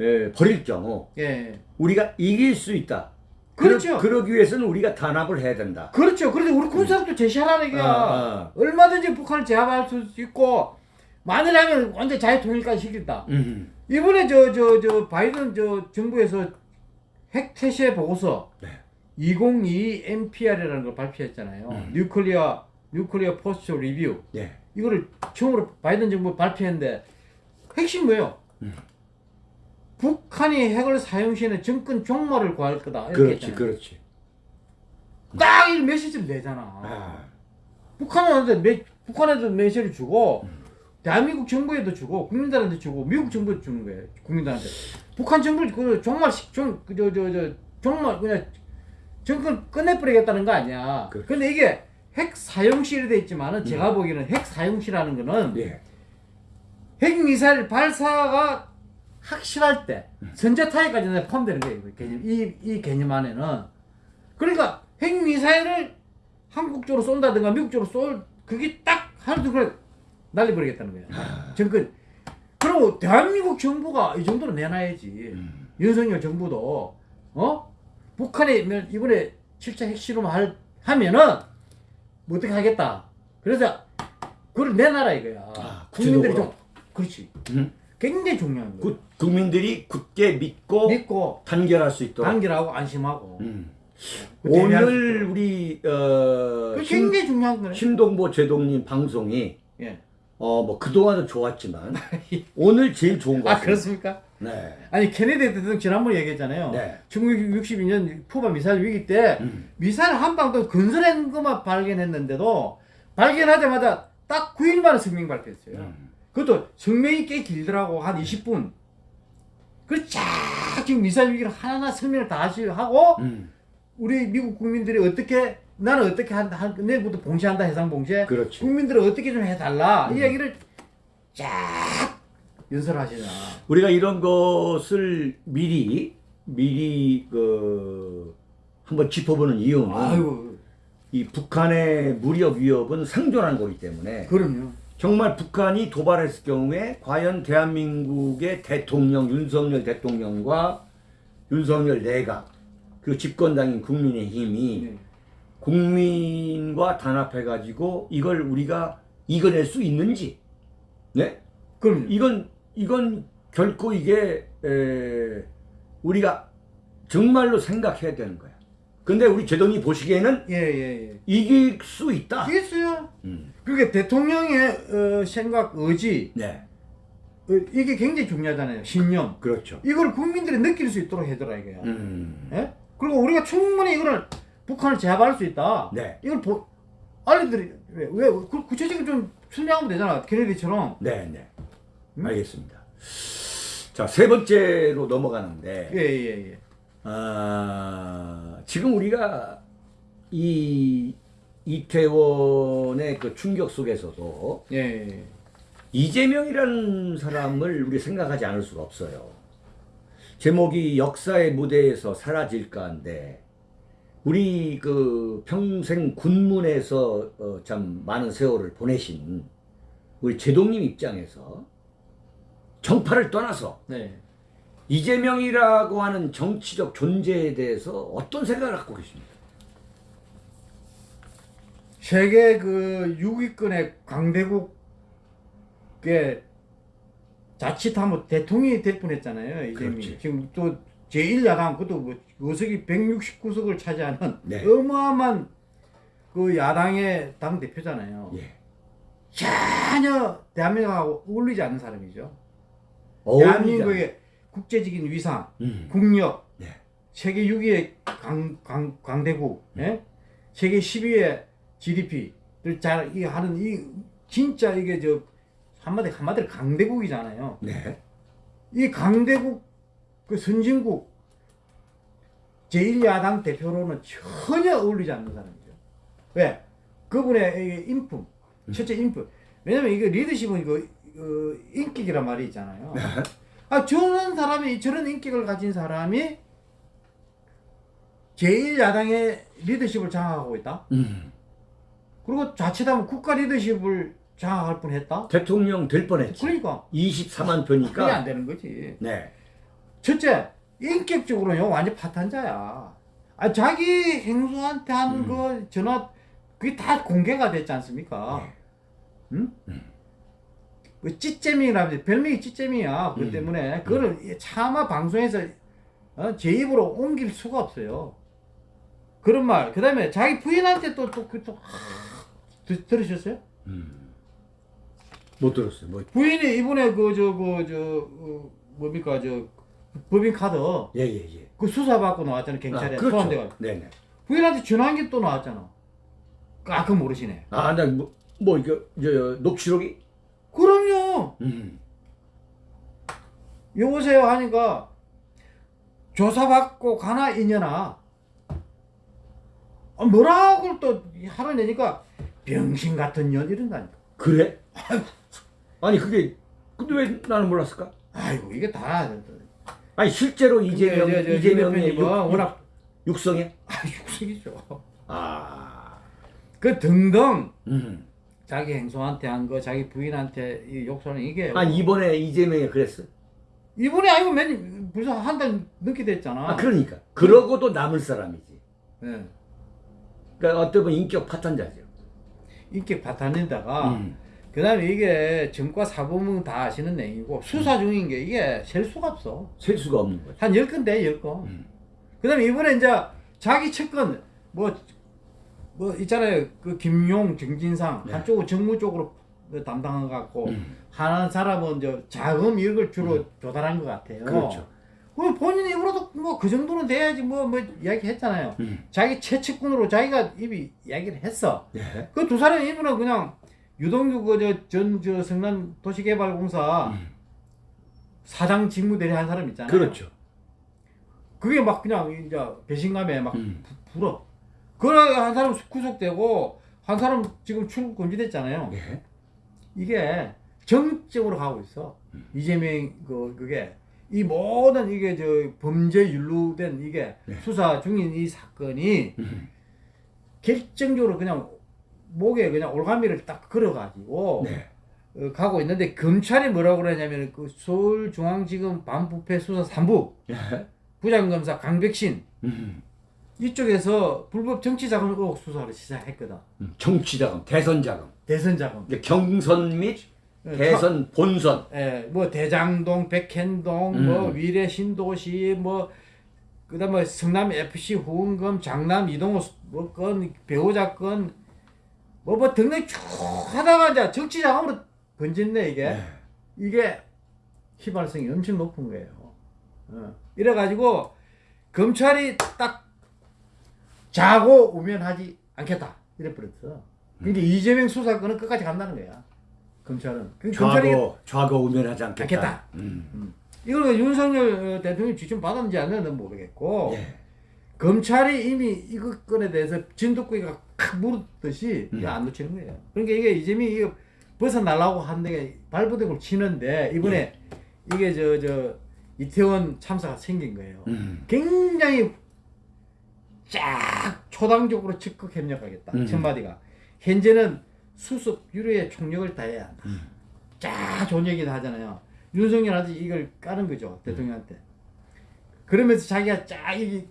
S1: 에, 벌일 경우
S2: 예,
S1: 우리가 이길 수 있다.
S2: 그렇죠.
S1: 그러, 기 위해서는 우리가 단합을 해야 된다.
S2: 그렇죠. 그런데 우리 군사력도 제시하라 이거야.
S1: 아, 아.
S2: 얼마든지 북한을 제압할 수 있고 만일하면 완전 자유 통일까지 시킨다.
S1: 음.
S2: 이번에 저 저 저 바이든 저 정부에서 핵 태세 보고서
S1: 네.
S2: 2022 NPR이라는 걸 발표했잖아요.
S1: 음.
S2: Nuclear Nuclear Posture Review
S1: 예.
S2: 이거를 처음으로 바이든 정부 발표했는데 핵심 뭐예요? 북한이 핵을 사용 시에는 정권 종말을 고할 거다 이렇게
S1: 그렇지,
S2: 했잖아요.
S1: 그렇지.
S2: 딱 이 메시지를 내잖아.
S1: 아,
S2: 북한한테 메, 북한에도 메시지를 주고 대한민국 정부에도 주고 국민들한테 주고 미국 정부에 주는 거예요. 국민들한테. 북한 정부를 그 종말 종저저저 종말 그냥 정권 끝내버리겠다는 거 아니야.
S1: 그렇죠.
S2: 근데 이게 핵 사용실이 돼 있지만은 제가 보기에는 핵 사용실이라는 거는
S1: 예.
S2: 핵 미사일 발사가 확실할 때 선제타격까지 포함되는 거예요. 이 개념, 이, 이 개념 안에는 그러니까 핵 미사일을 한국 쪽으로 쏜다든가 미국 쪽으로 쏠 그게 딱 하루도 그래 날려버리겠다는 거야. 정권. 그리고 대한민국 정부가 이 정도로 내놔야지. 윤석열 정부도 어 북한이 면- 이번에 7차 핵실험 할 하면은 뭐 어떻게 하겠다. 그래서 그걸 내놔라 이거야.
S1: 아,
S2: 국민들이? 좀 그렇지.
S1: 음.
S2: 굉장히 중요한 거예요.
S1: 구, 국민들이 굳게 믿고
S2: 믿고
S1: 단결할 수 있도록.
S2: 단결하고 안심하고.
S1: 음.
S2: 수
S1: 오늘. 우리 어,
S2: 그
S1: 심,
S2: 굉장히 중요한 거네.
S1: 심동보 제동님 방송이
S2: 예.
S1: 어 뭐 그동안은 좋았지만 오늘 제일 좋은
S2: 것아
S1: 같습니다.
S2: 그렇습니까?
S1: 네.
S2: 아니 케네디 대통령 지난번에 얘기했잖아요.
S1: 네.
S2: 1962년 쿠바 미사일 위기 때
S1: 음.
S2: 미사일 한 방도 건설한 것만 발견했는데도 발견하자마자 딱 9일 만에 성명 발표했어요.
S1: 음.
S2: 그것도 성명이 꽤 길더라고 한 20분. 그쫙 지금 미사일 위기를 하나하나 설명을 다 하시- 하고
S1: 음.
S2: 우리 미국 국민들이 어떻게 나는 어떻게 한다 한- 내일부터 봉쇄한다 해상 봉쇄
S1: 그렇지.
S2: 국민들을 어떻게 좀 해달라
S1: 음.
S2: 이 이야기를 쫙 연설하시나
S1: 우리가 이런 것을 미리 미리 그 한번 짚어보는 이유는
S2: 아이고
S1: 이 북한의 무력 위협은 상존한 거기 때문에
S2: 그럼요
S1: 정말 북한이 도발했을 경우에 과연 대한민국의 대통령 윤석열 대통령과 윤석열 내각 그 집권당인 국민의힘이
S2: 네.
S1: 국민과 단합해 가지고 이걸 우리가 이겨낼 수 있는지 네
S2: 그럼요
S1: 이건 이건 결코 이게 에, 우리가 정말로 생각해야 되는 거야. 근데 우리 제동이 보시기에는
S2: 예 예 예
S1: 이길 수 있다.
S2: 이겠어요
S1: 음.
S2: 그게 대통령의 어, 생각 의지
S1: 네,
S2: 어, 이게 굉장히 중요하잖아요 신념
S1: 그렇죠.
S2: 이걸 국민들이 느낄 수 있도록 해더라 이거야
S1: 음.
S2: 예? 그리고 우리가 충분히 이거를 북한을 제압할 수 있다.
S1: 네.
S2: 이걸 보, 알려드리 왜, 왜 구, 구체적으로 좀 설명하면 되잖아. 케네디처럼.
S1: 네, 네.
S2: 음?
S1: 알겠습니다. 자, 세 번째로 넘어가는데,
S2: 예 예 예.
S1: 아, 지금 우리가 이 이태원의 그 충격 속에서도
S2: 예. 예.
S1: 이재명이라는 사람을 우리 생각하지 않을 수가 없어요. 제목이 역사의 무대에서 사라질까인데 우리 그 평생 군문에서 어, 참 많은 세월을 보내신 우리 제동님 입장에서 정파를 떠나서
S2: 네.
S1: 이재명이라고 하는 정치적 존재에 대해서 어떤 생각을 갖고 계십니까?
S2: 세계 그 6위권의 강대국의 자칫하면 대통령이 될 뻔했잖아요. 이재명이. 지금 또 제1야당 그것도 뭐 의석이 169석을 차지하는
S1: 네.
S2: 어마어마한 그 야당의 당 대표잖아요.
S1: 예.
S2: 전혀 대한민국하고 어울리지 않는 사람이죠.
S1: 어울리지
S2: 대한민국의 국제적인 위상,
S1: 않- 음.
S2: 국력,
S1: 네.
S2: 세계 6위의 강, 강, 강대국, 예? 세계 10위의 GDP를 잘 이 하는 이 진짜 이게 저 한마디 한마디로 강대국이잖아요.
S1: 네.
S2: 이 강대국 그 선진국 제1야당 대표로는 전혀 어울리지 않는 사람이죠. 왜? 그분의 이 인품, 첫째 인품. 왜냐면 이게 리더십은 이거 어, 인격이란 말이 있잖아요. 아 저런 사람이 저런 인격을 가진 사람이 제1야당의 리더십을 장악하고 있다.
S1: 음.
S2: 그리고 자칫하면 국가 리더십을 장악할 뻔했다.
S1: 대통령 될 뻔했지.
S2: 그러니까
S1: 24만
S2: 그게
S1: 표니까.
S2: 안 되는 거지.
S1: 네.
S2: 첫째, 인격적으로는 완전 파탄자야. 아, 자기 행수한테 하는
S1: 음.
S2: 그 전화, 그게 다 공개가 됐지 않습니까?
S1: 네.
S2: 응? 그 찌잼이라면 별명이 찌잼이야. 그것
S1: 음.
S2: 때문에 그거를 차마 방송에서 어, 제 입으로 옮길 수가 없어요. 그런 말. 그 다음에 자기 부인한테 또 또 그 또 드, 들으셨어요?
S1: 음. 못 들었어요. 뭐
S2: 부인이 이번에 그 저 그저 어, 뭡니까 저 법인 카드
S1: 예예 예.
S2: 그 수사 받고 나왔잖아요 경찰에
S1: 아, 그렇죠.
S2: 소환돼가
S1: 네네.
S2: 부인한테 전화한 게 또 나왔잖아. 아, 그거 모르시네.
S1: 아, 나뭐 뭐 이거 저 녹취록이
S2: 그럼요.
S1: 음.
S2: 여보세요 하니까 조사받고 가나 이년아. 아, 뭐라고 또 하루 내니까 병신 같은 년 이런다니까.
S1: 그래? 아니 그게 근데 왜 나는 몰랐을까?
S2: 아이고 이게 다
S1: 아니 실제로 이재명
S2: 저, 저, 저,
S1: 이재명의 육,
S2: 워낙
S1: 육성에
S2: 아 육식이죠.
S1: 아.
S2: 그 등등
S1: 음.
S2: 자기 행소한테 한 거, 자기 부인한테 이 욕설은 이게
S1: 아 이번에 이재명이 그랬어.
S2: 이번에 아니고 맨 벌써 한 달 넘게 됐잖아.
S1: 아 그러니까 그러고도 남을 사람이지.
S2: 예.
S1: 그러니까 어떻게 보면 인격 파탄자죠.
S2: 인기 바탕에다가
S1: 음.
S2: 그 다음에 이게 정과 사범은 다 아시는 내용이고 수사 중인 게 이게 셀 수가 없어.
S1: 셀 수가 없는 거죠.
S2: 한 10건 돼, 10건.
S1: 음.
S2: 그 다음에 이번에 이제 자기 측근 뭐, 뭐 있잖아요. 그 김용, 정진상
S1: 네.
S2: 한쪽은 정무 쪽으로 담당해 갖고
S1: 음.
S2: 하는 사람은 저 자금 이걸 주로 조달한 것 같아요.
S1: 그렇죠.
S2: 그럼 본인 입으로도 뭐 그 정도는 돼야지 뭐 뭐 이야기 했잖아요.
S1: 음.
S2: 자기 최측근으로 자기가 입이 이야기를 했어.
S1: 예.
S2: 그두 사람 입으로 그냥 유동규 그저전저 성남 도시개발공사
S1: 음.
S2: 사장 직무대리 한 사람 있잖아요.
S1: 그렇죠.
S2: 그게 막 그냥 이제 배신감에 막
S1: 음.
S2: 부- 불어. 그래 한 사람 구속되고 한 사람 지금 출국 금지됐잖아요.
S1: 예.
S2: 이게 정적으로 가고 있어.
S1: 음.
S2: 이재명 그 그게 이 모든 이게 저 범죄 연루된 이게
S1: 네.
S2: 수사 중인 이 사건이
S1: 음.
S2: 결정적으로 그냥 목에 그냥 올가미를 딱 걸어가지고
S1: 네.
S2: 어, 가고 있는데 검찰이 뭐라고 그러냐면 그 서울중앙지검 반부패 수사 3부
S1: 예.
S2: 부장검사 강백신
S1: 음.
S2: 이쪽에서 불법 정치자금 의혹 수사를 시작했거든.
S1: 음. 정치자금, 대선자금,
S2: 대선자금.
S1: 경선 및
S2: 어,
S1: 대선 본선.
S2: 예, 뭐 대장동, 백현동,
S1: 음.
S2: 뭐 위례 신도시, 뭐 그다음 뭐 성남 FC 후원금, 장남 이동호 뭐건 배우자 건 뭐 뭐 등등 쭉 하다가 이제 정치 자금으로 번졌네 이게.
S1: 네.
S2: 이게 휘발성이 엄청 높은 거예요. 어. 이래 가지고 검찰이 딱 자고 우면하지 않겠다 이래 버렸어. 그러니까 이재명 수사권은 끝까지 간다는 거야. 검찰은. 그 검찰이
S1: 좌고 좌고 우면하지 않겠다.
S2: 않겠다.
S1: 음.
S2: 이걸 그 윤석열 대통령이 지침 받았는지 안 했는지 모르겠고
S1: 예.
S2: 검찰이 이미 이거 건에 대해서 진돗구이가 칵 물었듯이
S1: 음.
S2: 안 놓치는 거예요. 그러니까 이게 이재명이 이거 벗어나려고 하는데 발버둥을 치는데 이번에
S1: 예.
S2: 이게 저 저 이태원 참사가 생긴 거예요.
S1: 음.
S2: 굉장히 쫙 초당적으로 적극 협력하겠다.
S1: 음.
S2: 첫 마디가 현재는 수습 유료의 총력을 다해야 한다.
S1: 음.
S2: 쫙 좋은 얘기도 하잖아요. 윤석열한테 이걸 까는 거죠 대통령한테. 그러면서 자기가 쫙 이게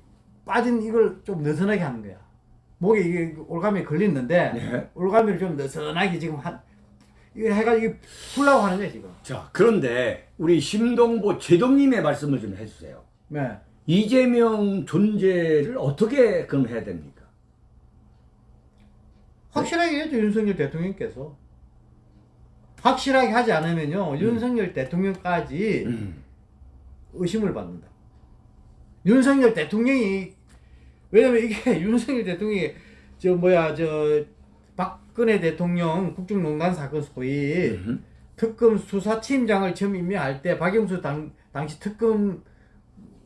S2: 빠진 이걸 좀 느슨하게 하는 거야. 목에 이게 올가미에 걸렸는데
S1: 네.
S2: 올가미를 좀 느슨하게 지금 한 이걸 해가지고 풀라고 하는 거야 지금.
S1: 자, 그런데 우리 심동보 제동님의 말씀을 좀 해주세요.
S2: 네.
S1: 이재명 존재를 어떻게 그럼 해야 됩니까?
S2: 확실하게 해야죠 윤석열 대통령께서. 확실하게 하지 않으면요 윤석열 대통령까지
S1: 음.
S2: 의심을 받는다. 윤석열 대통령이 왜냐면 이게 윤석열 대통령이 저 뭐야 저 박근혜 대통령 국정농단 사건 소위
S1: 음.
S2: 특검 수사팀장을 처음 임명할 때 박영수 당, 당시 특검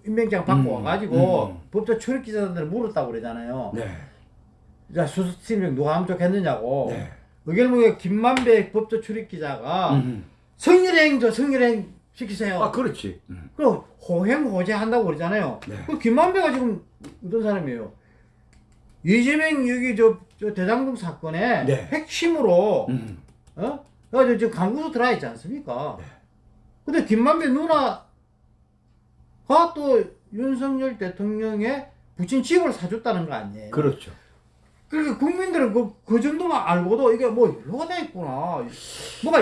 S2: 임명장 받고
S1: 음,
S2: 와가지고
S1: 음.
S2: 법조 출입 기자들 물었다고 그러잖아요.
S1: 네.
S2: 자 수사팀장 누가 함족했느냐고.
S1: 네.
S2: 의결문에 김만배 법조 출입 기자가
S1: 음.
S2: 성렬행 저 성렬행 시키세요.
S1: 아, 그렇지. 음.
S2: 그럼 호행호제 한다고 그러잖아요.
S1: 네.
S2: 그 김만배가 지금 어떤 사람이에요? 이재명 여기 저, 저 대장동 사건의
S1: 네.
S2: 핵심으로
S1: 음.
S2: 어? 지금 강구소 들어와 있지 않습니까?
S1: 네.
S2: 근데 김만배 누나가 또 윤석열 대통령의 부친 집을 사줬다는 거 아니에요?
S1: 그렇죠.
S2: 그러니까 국민들은 그, 그 정도만 알고도 이게 뭐돼 있구나. 뭐가,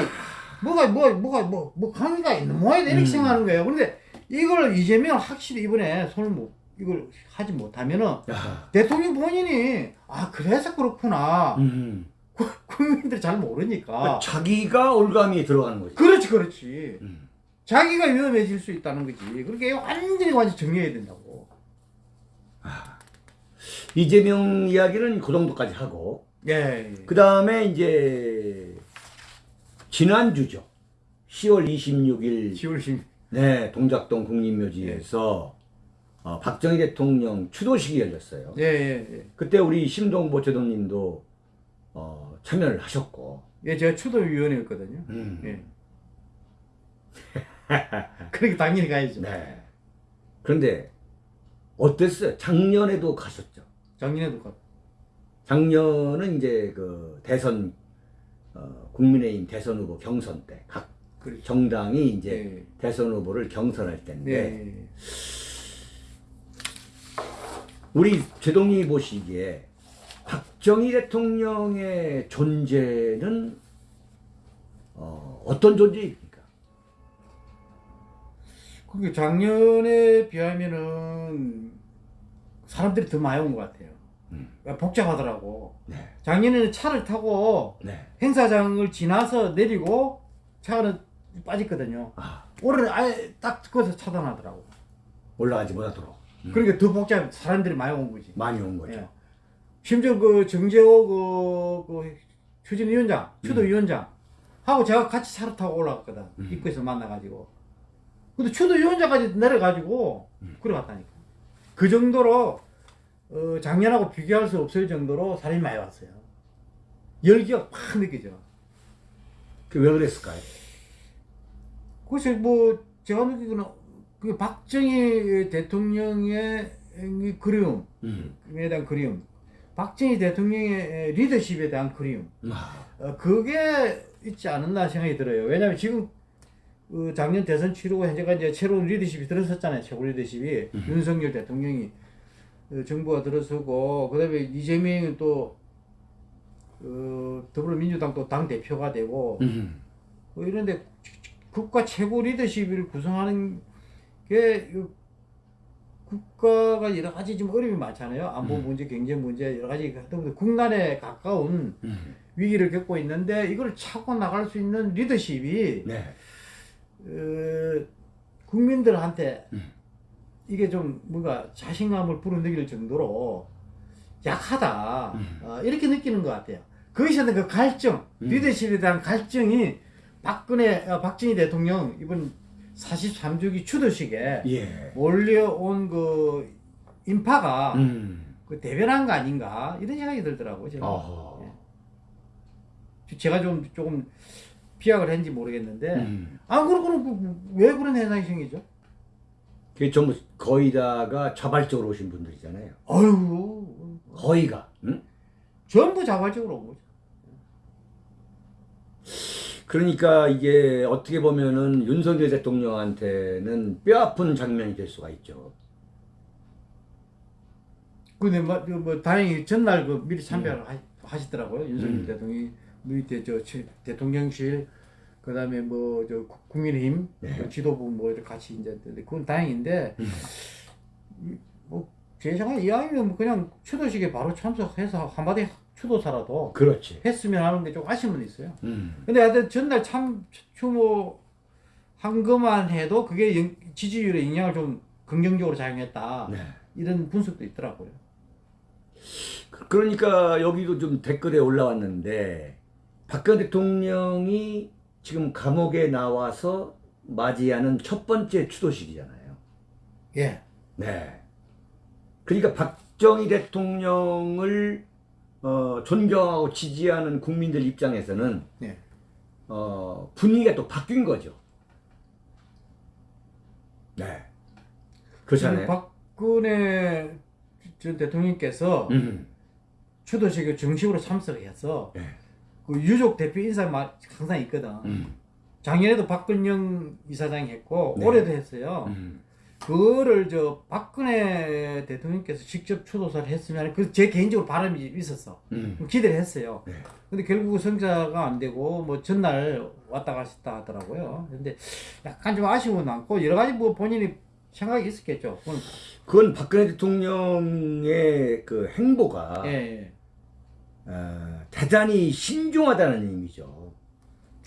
S2: 뭐가, 뭐, 뭐가, 뭐, 뭐, 관계가 있는 모양이다. 이렇게
S1: 음.
S2: 생각하는 거예요. 그런데 이걸 이재명 확실히 이번에 손을 못, 이걸 하지 못하면은
S1: 야.
S2: 대통령 본인이, 아, 그래서 그렇구나.
S1: 음.
S2: 그, 국민들이 잘 모르니까.
S1: 자기가 올감이 들어가는 거지.
S2: 그렇지, 그렇지.
S1: 음.
S2: 자기가 위험해질 수 있다는 거지. 그렇게 완전히 완전 정리해야 된다고.
S1: 이재명 이야기는 그 정도까지 하고
S2: 예.
S1: 그 다음에 이제 지난주죠. 10월 26일
S2: 10월 10일.
S1: 네 동작동 국립묘지에서 어, 박정희 대통령 추도식이 열렸어요.
S2: 예, 예, 예.
S1: 그때 우리 심동보 제동님도 어, 참여를 하셨고
S2: 예, 제가 추도위원회였거든요.
S1: 음.
S2: 예. 그러니까 당연히 가야죠.
S1: 네. 그런데 어땠어요? 작년에도 가셨죠.
S2: 작년에도 가.
S1: 작년은 이제 그 대선 어, 국민의힘 대선 후보 경선 때각
S2: 그렇죠.
S1: 정당이 이제
S2: 예.
S1: 대선 후보를 경선할 때인데
S2: 네.
S1: 우리 제동님이 보시기에 박정희 대통령의 존재는 어, 어떤 존재입니까?
S2: 그게 작년에 비하면은 사람들이 더 많이 온 것 같아요.
S1: 음.
S2: 복잡하더라고.
S1: 네,
S2: 작년에는 차를 타고
S1: 네.
S2: 행사장을 지나서 내리고 차는 빠졌거든요.
S1: 아
S2: 올해는 아예 딱 거기서 차단하더라고.
S1: 올라가지 못하도록 음.
S2: 그러니까 더 복잡, 사람들이 많이 온 거지.
S1: 많이 온 거죠.
S2: 예. 심지어 그 정재호 그, 그 추진위원장, 추도위원장 하고 제가 같이 차를 타고 올라갔거든.
S1: 음.
S2: 입구에서 만나가지고. 근데 추도위원장까지 내려가지고 그래 갔다니까. 그 정도로 어, 작년하고 비교할 수 없을 정도로 사람이 많이 왔어요. 열기가 확 느껴져.
S1: 그왜 그랬을까요?
S2: 그래서 뭐 제가 느끼기는 그 박정희 대통령의 이 그리움,
S1: 음.
S2: 에 대한 그리움, 박정희 대통령의 리더십에 대한 그리움,
S1: 아,
S2: 어, 그게 있지 않았나 생각이 들어요. 왜냐하면 지금 그 작년 대선 치르고 현재까지 이제 새로운 리더십이 들어섰잖아요. 최고 리더십이 윤석열 대통령이 어, 정부가 들어서고 그다음에 이재명은 또 어, 더불어민주당 또 당 대표가 되고
S1: 음.
S2: 뭐 이런데 국가 최고 리더십을 구성하는 게이 국가가 여러 가지 좀 어려움이 많잖아요. 안보 문제, 경제 문제 여러 가지 하여튼 국난에 가까운
S1: 음.
S2: 위기를 겪고 있는데 이걸 차고 나갈 수 있는 리더십이
S1: 네.
S2: 어, 국민들한테
S1: 음.
S2: 이게 좀 뭔가 자신감을 불어넣일 정도로 약하다
S1: 음.
S2: 어, 이렇게 느끼는 것 같아요. 거기서 그 갈증,
S1: 음.
S2: 리더십에 대한 갈증이 박근혜, 어, 박정희 대통령 이번 43주기 추도식에
S1: 예.
S2: 몰려온 그 인파가
S1: 음.
S2: 그 대변한 거 아닌가 이런 생각이 들더라고요. 제가.
S1: 어허.
S2: 제가 좀 조금 비약을 했는지 모르겠는데
S1: 음.
S2: 아 그러고는 그- 왜 그런 현상이 생기죠?
S1: 그게 전부 거의 다가 자발적으로 오신 분들이잖아요.
S2: 어휴
S1: 거의가. 응?
S2: 전부 자발적으로 온 거죠.
S1: 그러니까 이게 어떻게 보면은 윤석열 대통령한테는 뼈아픈 장면이 될 수가 있죠.
S2: 근데 뭐, 그뭐 다행히 전날 그 미리 참배를 하, 하시더라고요 윤석열
S1: 음.
S2: 대통령이 밑에 저 치- 대통령실 그 다음에 뭐 저 국민의힘
S1: 네.
S2: 그 지도부 뭐 이렇게 같이 이제 그건 다행인데
S1: 음.
S2: 뭐제 생각에 이왕이면 뭐 그냥 추도식에 바로 참석해서 한마디 추도사라도
S1: 그렇지.
S2: 했으면 하는 게 좀 아쉬움은 있어요.
S1: 음.
S2: 근데 하여튼 전날 참 추모 한 것만 해도 그게 영- 지지율에 영향을 좀 긍정적으로 작용했다.
S1: 네.
S2: 이런 분석도 있더라고요.
S1: 그- 그러니까 여기도 좀 댓글에 올라왔는데 박근혜 대통령이 지금 감옥에 나와서 맞이하는 첫 번째 추도식이잖아요.
S2: 예.
S1: 네. 그러니까 박정희 대통령을 어, 존경하고 지지하는 국민들 입장에서는
S2: 네.
S1: 어, 분위기가 또 바뀐 거죠. 네. 그렇잖아요.
S2: 박근혜 전 대통령께서
S1: 음.
S2: 추도식에 정식으로 참석해서
S1: 네.
S2: 그 유족 대표 인사 마- 항상 있거든.
S1: 음.
S2: 작년에도 박근영 이사장이 했고
S1: 네.
S2: 올해도 했어요.
S1: 음.
S2: 그거를 저 박근혜 대통령께서 직접 추도사를 했으면 그 제 개인적으로 바람이 있었어.
S1: 음.
S2: 기대를 했어요.
S1: 네.
S2: 근데 결국 성사가 안 되고 뭐 전날 왔다 갔다 하더라고요. 근데 약간 좀 아쉬움은 많고 여러 가지 뭐 본인이 생각이 있었겠죠. 그건
S1: 그건 박근혜 대통령의 그 행보가
S2: 예, 예.
S1: 어, 대단히 신중하다는 의미죠.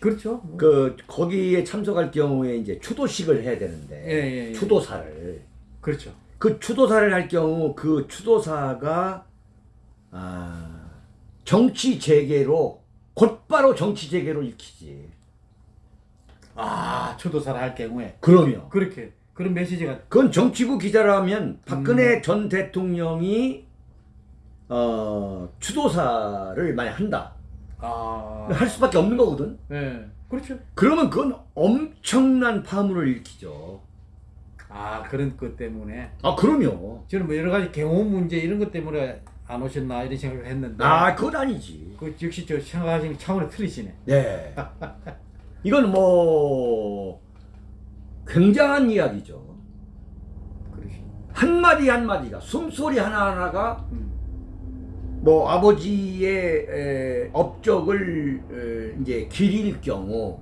S2: 그렇죠. 뭐.
S1: 그 거기에 참석할 경우에 이제 추도식을 해야 되는데
S2: 예, 예, 예.
S1: 추도사를
S2: 그렇죠.
S1: 그 추도사를 할 경우 그 추도사가 아, 정치 재개로 곧바로 정치 재개로 읽히지.
S2: 아 초도사를 할 경우에
S1: 그러면
S2: 그렇게 그런 메시지가
S1: 그건 정치부 기자라면 박근혜
S2: 음.
S1: 전 대통령이 어, 추도사를 만약 한다
S2: 아
S1: 할 수밖에 없는 거거든.
S2: 예 그렇죠.
S1: 그러면 그건 엄청난 파문을 일으키죠.
S2: 아 그런 것 때문에
S1: 아 그럼요.
S2: 저는 뭐 여러 가지 경호 문제 이런 것 때문에 안 오셨나 이런 생각을 했는데
S1: 아 그건 아니지.
S2: 그 역시 저 생각하시는 차원이 틀리시네.
S1: 네. 이건 뭐 굉장한 이야기죠.
S2: 그러시.
S1: 한 마디 한 마디가 숨소리 하나 하나가
S2: 음.
S1: 뭐 아버지의 에, 업적을 에, 이제 기릴 경우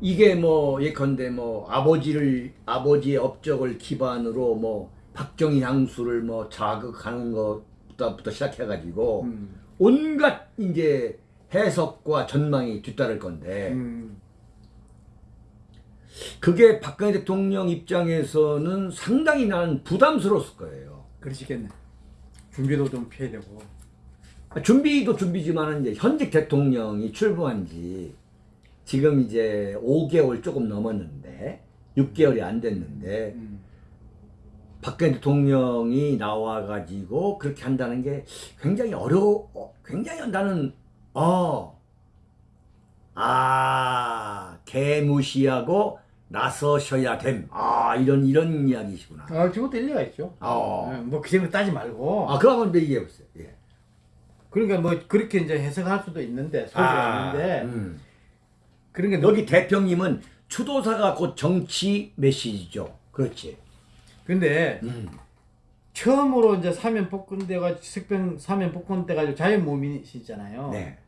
S1: 이게 뭐 예컨대 뭐 아버지를 아버지의 업적을 기반으로 뭐 박정희 향수를 뭐 자극하는 것부터 시작해 가지고
S2: 음.
S1: 온갖 이제 해석과 전망이 뒤따를 건데
S2: 음.
S1: 그게 박근혜 대통령 입장에서는 상당히 나는 부담스러웠을 거예요.
S2: 그러시겠네. 준비도 좀 피해야 되고.
S1: 준비도 준비지만 이제 현직 대통령이 출범한 지 지금 이제 5개월 조금 넘었는데 6개월이 안 됐는데
S2: 음.
S1: 박근혜 대통령이 나와가지고 그렇게 한다는 게 굉장히 어려워 어, 굉장히 나는 어, 어아 개무시하고 나서셔야 됨 아 이런 이런 이야기시구나
S2: 아, 그것도 일리가 있죠.
S1: 어.
S2: 예, 뭐그 정도 따지 말고.
S1: 아 그거 한번 얘기해 보세요 예.
S2: 그러니까 뭐 그렇게 이제 해석할 수도 있는데 소지가 있는데
S1: 음.
S2: 그런 게
S1: 여기 대표님은 추도사가 곧 정치 메시지죠. 그렇지.
S2: 근데
S1: 음.
S2: 처음으로 이제 사면 복권돼가 석병 사면 복권 돼가지고 자연모민이시잖아요.
S1: 네.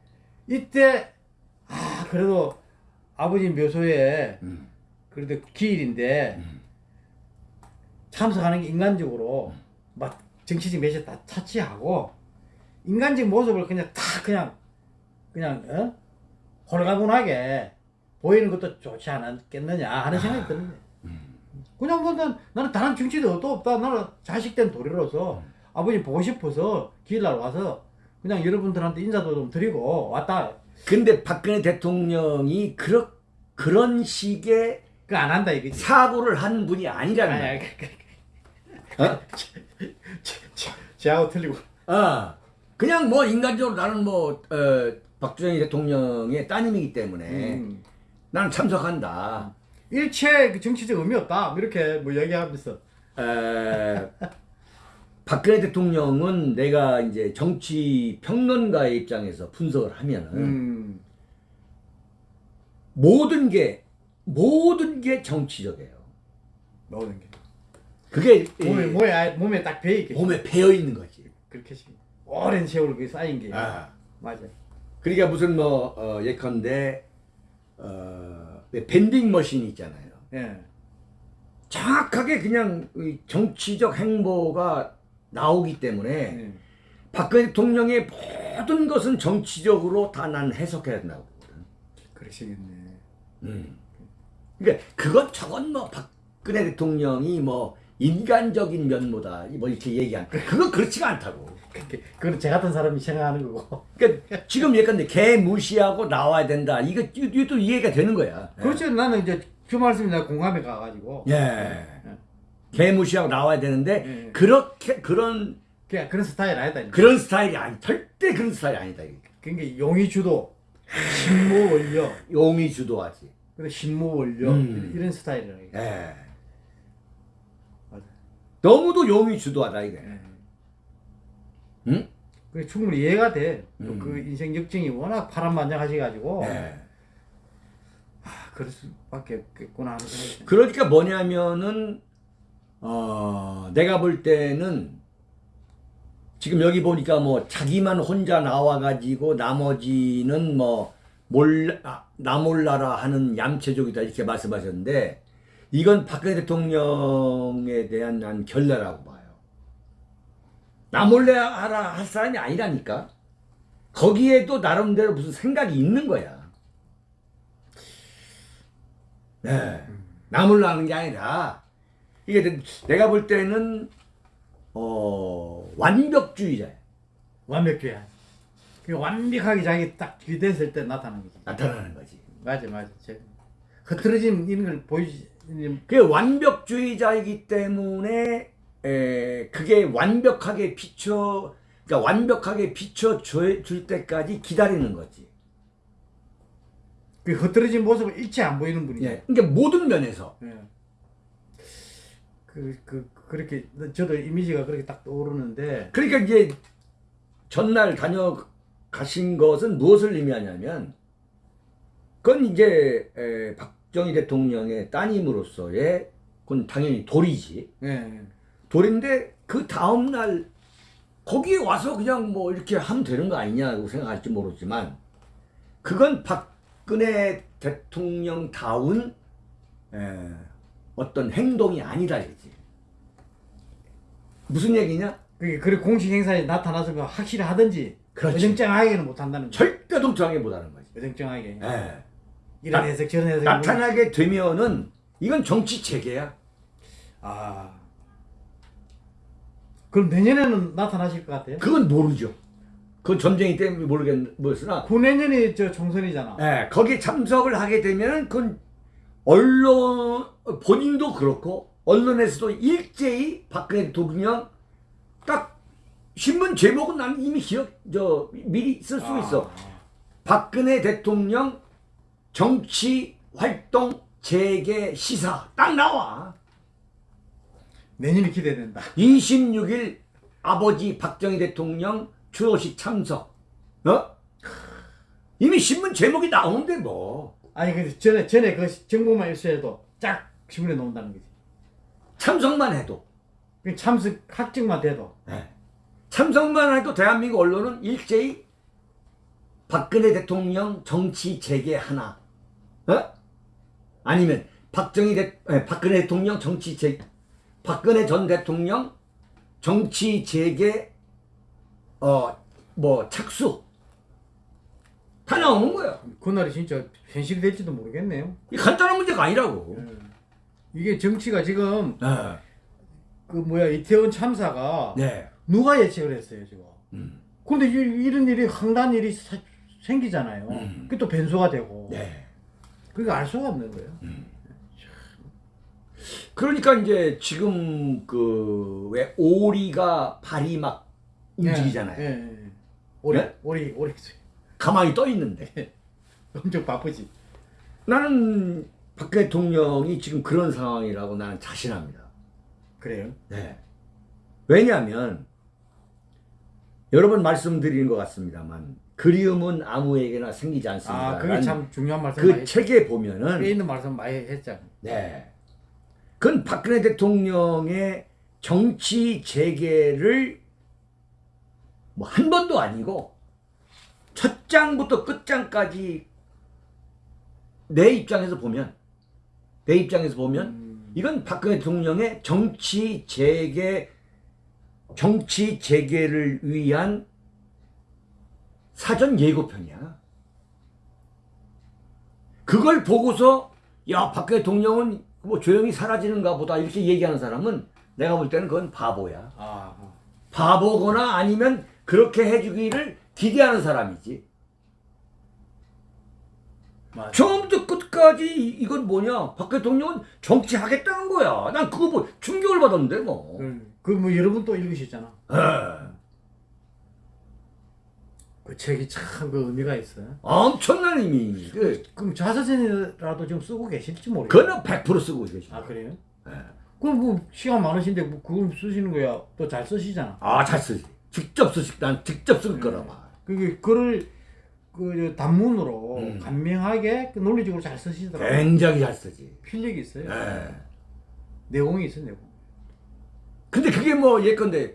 S2: 이때 아 그래도 아버지 묘소에
S1: 음.
S2: 그래도 기일인데 참석하는 게 인간적으로 막 정치적 메시지 다 차치하고 인간적 모습을 그냥 다 그냥 그냥 어? 홀가분하게 보이는 것도 좋지 않았겠느냐 하는 생각이 드는데. 그냥 뭐 난, 나는 다른 정치도 또 없다. 나는 자식된 도리로서 아버지 보고 싶어서 기일날 와서 그냥 여러분들한테 인사도 좀 드리고 왔다.
S1: 근데 박근혜 대통령이 그런 그런 식의
S2: 그 안 한다 이거지.
S1: 사고를 한 분이 아니라는
S2: 아니,
S1: 거야.
S2: 아니, 그, 그,
S1: 어?
S2: 제하고 틀리고.
S1: 아, 그냥 뭐 인간적으로 나는 뭐 어, 박정희 대통령의 따님이기 때문에
S2: 음.
S1: 나는 참석한다.
S2: 일체 그 정치적 의미 없다 뭐 이렇게 뭐 얘기하면서
S1: 에, 박근혜 대통령은 내가 이제 정치 평론가의 입장에서 분석을 하면은
S2: 음.
S1: 모든 모든 게 정치적이에요.
S2: 모든 게
S1: 그게
S2: 몸에
S1: 이
S2: 몸에 딱 배어 있게
S1: 몸에 배어 있는 거지.
S2: 그렇게 시- 오랜 세월 그게 쌓인 게
S1: 아.
S2: 맞아
S1: 그러니까 무슨 뭐 어, 예컨대 어, 왜 밴딩 머신이 있잖아요.
S2: 예
S1: 정확하게 그냥 이 정치적 행보가 나오기 때문에
S2: 예.
S1: 박근혜 대통령의 모든 것은 정치적으로 다 난 해석해야 된다고 보거든.
S2: 그러시겠네
S1: 음. 그러니까 그건 저건 뭐 박근혜 대통령이 뭐 인간적인 면모다 뭐 이렇게 얘기한 그건 그렇지가 않다고.
S2: 그건 제 같은 사람이 생각하는 거고
S1: 그러니까 지금 예컨대 개 무시하고 나와야 된다. 이거 이것도 이해가 되는 거야.
S2: 그렇죠 나는 이제 그 말씀이 내가 공감해 가가지고
S1: 예. 개 무시하고 나와야 되는데
S2: 예.
S1: 그렇게 그런
S2: 그냥 그런 스타일 아니다.
S1: 그런 스타일이 아니 절대 그런 스타일이 아니다.
S2: 그러니까 용의 주도 신모 원료
S1: 용이 주도하지.
S2: 그리고 신모 원료
S1: 음.
S2: 이런 스타일이라.
S1: 예. 너무도 용이 주도하다 이게.
S2: 예.
S1: 응?
S2: 그게 충분히 이해가 돼. 또
S1: 음.
S2: 그 인생 역정이 워낙 파란만장하셔가지고
S1: 예.
S2: 아, 그럴 수밖에 없겠구나 하는 생각이 드네.
S1: 그러니까 뭐냐면은 어 내가 볼 때는 지금 여기 보니까 뭐 자기만 혼자 나와가지고 나머지는 뭐 몰라 아, 나 몰라라 하는 얌체족이다 이렇게 말씀하셨는데 이건 박근혜 대통령에 대한 난 결례라고 봐요. 나 몰래 하라 할 사람이 아니라니까. 거기에도 나름대로 무슨 생각이 있는 거야. 네. 나물로 하는 게 아니라 이게 내- 내가 볼 때는 어 완벽주의자야.
S2: 완벽주의. 그 완벽하게 자기 딱 기대했을 때 나타나는 거지.
S1: 나타나는 거지.
S2: 맞아, 맞아. 제 흐트러짐 이런 걸 보이지.
S1: 그게 완벽주의자이기 때문에 에, 그게 완벽하게 비춰 그러니까 완벽하게 비춰 줄 때까지 기다리는 거지.
S2: 그 흐트러진 모습을 일체 안 보이는 분이죠.
S1: 예. 그러니까 모든 면에서
S2: 예. 그, 그, 그렇게, 저도 이미지가 그렇게 딱 떠오르는데,
S1: 그러니까 이제 전날 다녀가신 것은 무엇을 의미하냐면 그건 이제 에, 박 정희 대통령의 따님으로서의 그건 당연히 도리지.
S2: 예.
S1: 돌인데 그 다음 날 거기에 와서 그냥 뭐 이렇게 하면 되는 거 아니냐고 생각할지 모르지만 그건 박근혜 대통령다운 에, 어떤 행동이 아니다 이거지. 무슨 얘기냐?
S2: 그게, 그리고 공식 행사에 나타나서 확실히 하든지,
S1: 그렇지.
S2: 어정쩡하게는 못한다는 거죠.
S1: 절대 동정하게 못하는 거지.
S2: 어정쩡하게.
S1: 에.
S2: 이런
S1: 나-
S2: 해석, 저런 해석.
S1: 나타나게 되면은 이건 정치 체계야.
S2: 아. 그럼 내년에는 나타나실 것 같아요?
S1: 그건 모르죠. 그건 전쟁이 때문에 모르겠으나
S2: 구내년이 저 총선이잖아.
S1: 예, 거기에 참석을 하게 되면 그건 언론 본인도 그렇고 언론에서도 일제히 박근혜 대통령 딱 신문 제목은 난 이미 기억 저 미리 쓸 수 있어. 박근혜 대통령 정치 활동 재개 시사 딱 나와.
S2: 내년이 기대된다.
S1: 26일 아버지 박정희 대통령 추도식 참석. 어? 이미 신문 제목이 나오는데 뭐.
S2: 아니 그 전에 전에 그 정보만 있어도 쫙 신문에 나온다는 거지.
S1: 참석만 해도
S2: 그 참석 확증만 돼도
S1: 예. 참석만 해도 대한민국 언론은 일제히 박근혜 대통령 정치 재개 하나 어? 아니면 박정희 대, 예, 박근혜 대통령 정치 재 박근혜 전 대통령 정치 재개 어뭐 착수 다 나오는 거야.
S2: 그날이 진짜 현실될지도 모르겠네요.
S1: 이 간단한 문제가 아니라고.
S2: 이게 정치가 지금
S1: 예.
S2: 그 뭐야 이태원 참사가
S1: 네.
S2: 누가 예측을 했어요 지금.
S1: 음.
S2: 근데 이, 이런 일이 황당한 일이 사- 생기잖아요.
S1: 음.
S2: 그게 또 변수가 되고.
S1: 네.
S2: 그러니까 알 수가 없는 거예요.
S1: 그러니까 이제 지금 그 왜 오리가 발이 막 움직이잖아요.
S2: 예, 예, 예. 오리
S1: 네?
S2: 오리 오리
S1: 가만히 떠 있는데
S2: 엄청 바쁘지.
S1: 나는 박 대통령이 지금 그런 상황이라고 나는 자신합니다.
S2: 그래요.
S1: 네. 왜냐하면 여러 번 말씀드리는 것 같습니다만 그리움은 아무에게나 생기지 않습니다.
S2: 아 그게 참 중요한 말씀
S1: 그 책에
S2: 뼈
S1: 보면은
S2: 있는 말씀 많이 했잖아요.
S1: 네. 그건 박근혜 대통령의 정치 재개를 뭐 한 번도 아니고 첫 장부터 끝 장까지 내 입장에서 보면 내 입장에서 보면
S2: 음,
S1: 이건 박근혜 대통령의 정치 재개 정치 재개를 위한 사전 예고편이야. 그걸 보고서 야 박근혜 대통령은 뭐 조용히 사라지는가 보다 이렇게 얘기하는 사람은 내가 볼 때는 그건 바보야.
S2: 아,
S1: 바보거나 아니면 그렇게 해주기를 기대하는 사람이지.
S2: 맞아.
S1: 처음부터 끝까지 이- 이건 뭐냐? 박 대통령은 정치하겠다는 거야. 난 그거 뭐 충격을 받았는데 뭐.
S2: 그뭐 여러분 또 읽으셨잖아.
S1: 에,
S2: 그 책이 참 그 의미가 있어요.
S1: 엄청난 의미. 그,
S2: 그럼 자서전이라도 좀 쓰고 계실지 모르겠어요.
S1: 그거는 100% 쓰고 계시.
S2: 아 그래요?
S1: 예.
S2: 그럼 뭐 시간 많으신데 뭐 그걸 쓰시는 거야 또 잘 쓰시잖아.
S1: 아, 잘 쓰지. 직접 쓰시, 난 직접 쓸 거라 봐.
S2: 그게 글을 그 단문으로
S1: 음.
S2: 간명하게 그 논리적으로 잘 쓰시더라고요.
S1: 굉장히 잘 쓰지.
S2: 필력이 있어요.
S1: 예.
S2: 내공이 있어요, 내공.
S1: 근데 그게 뭐 예컨대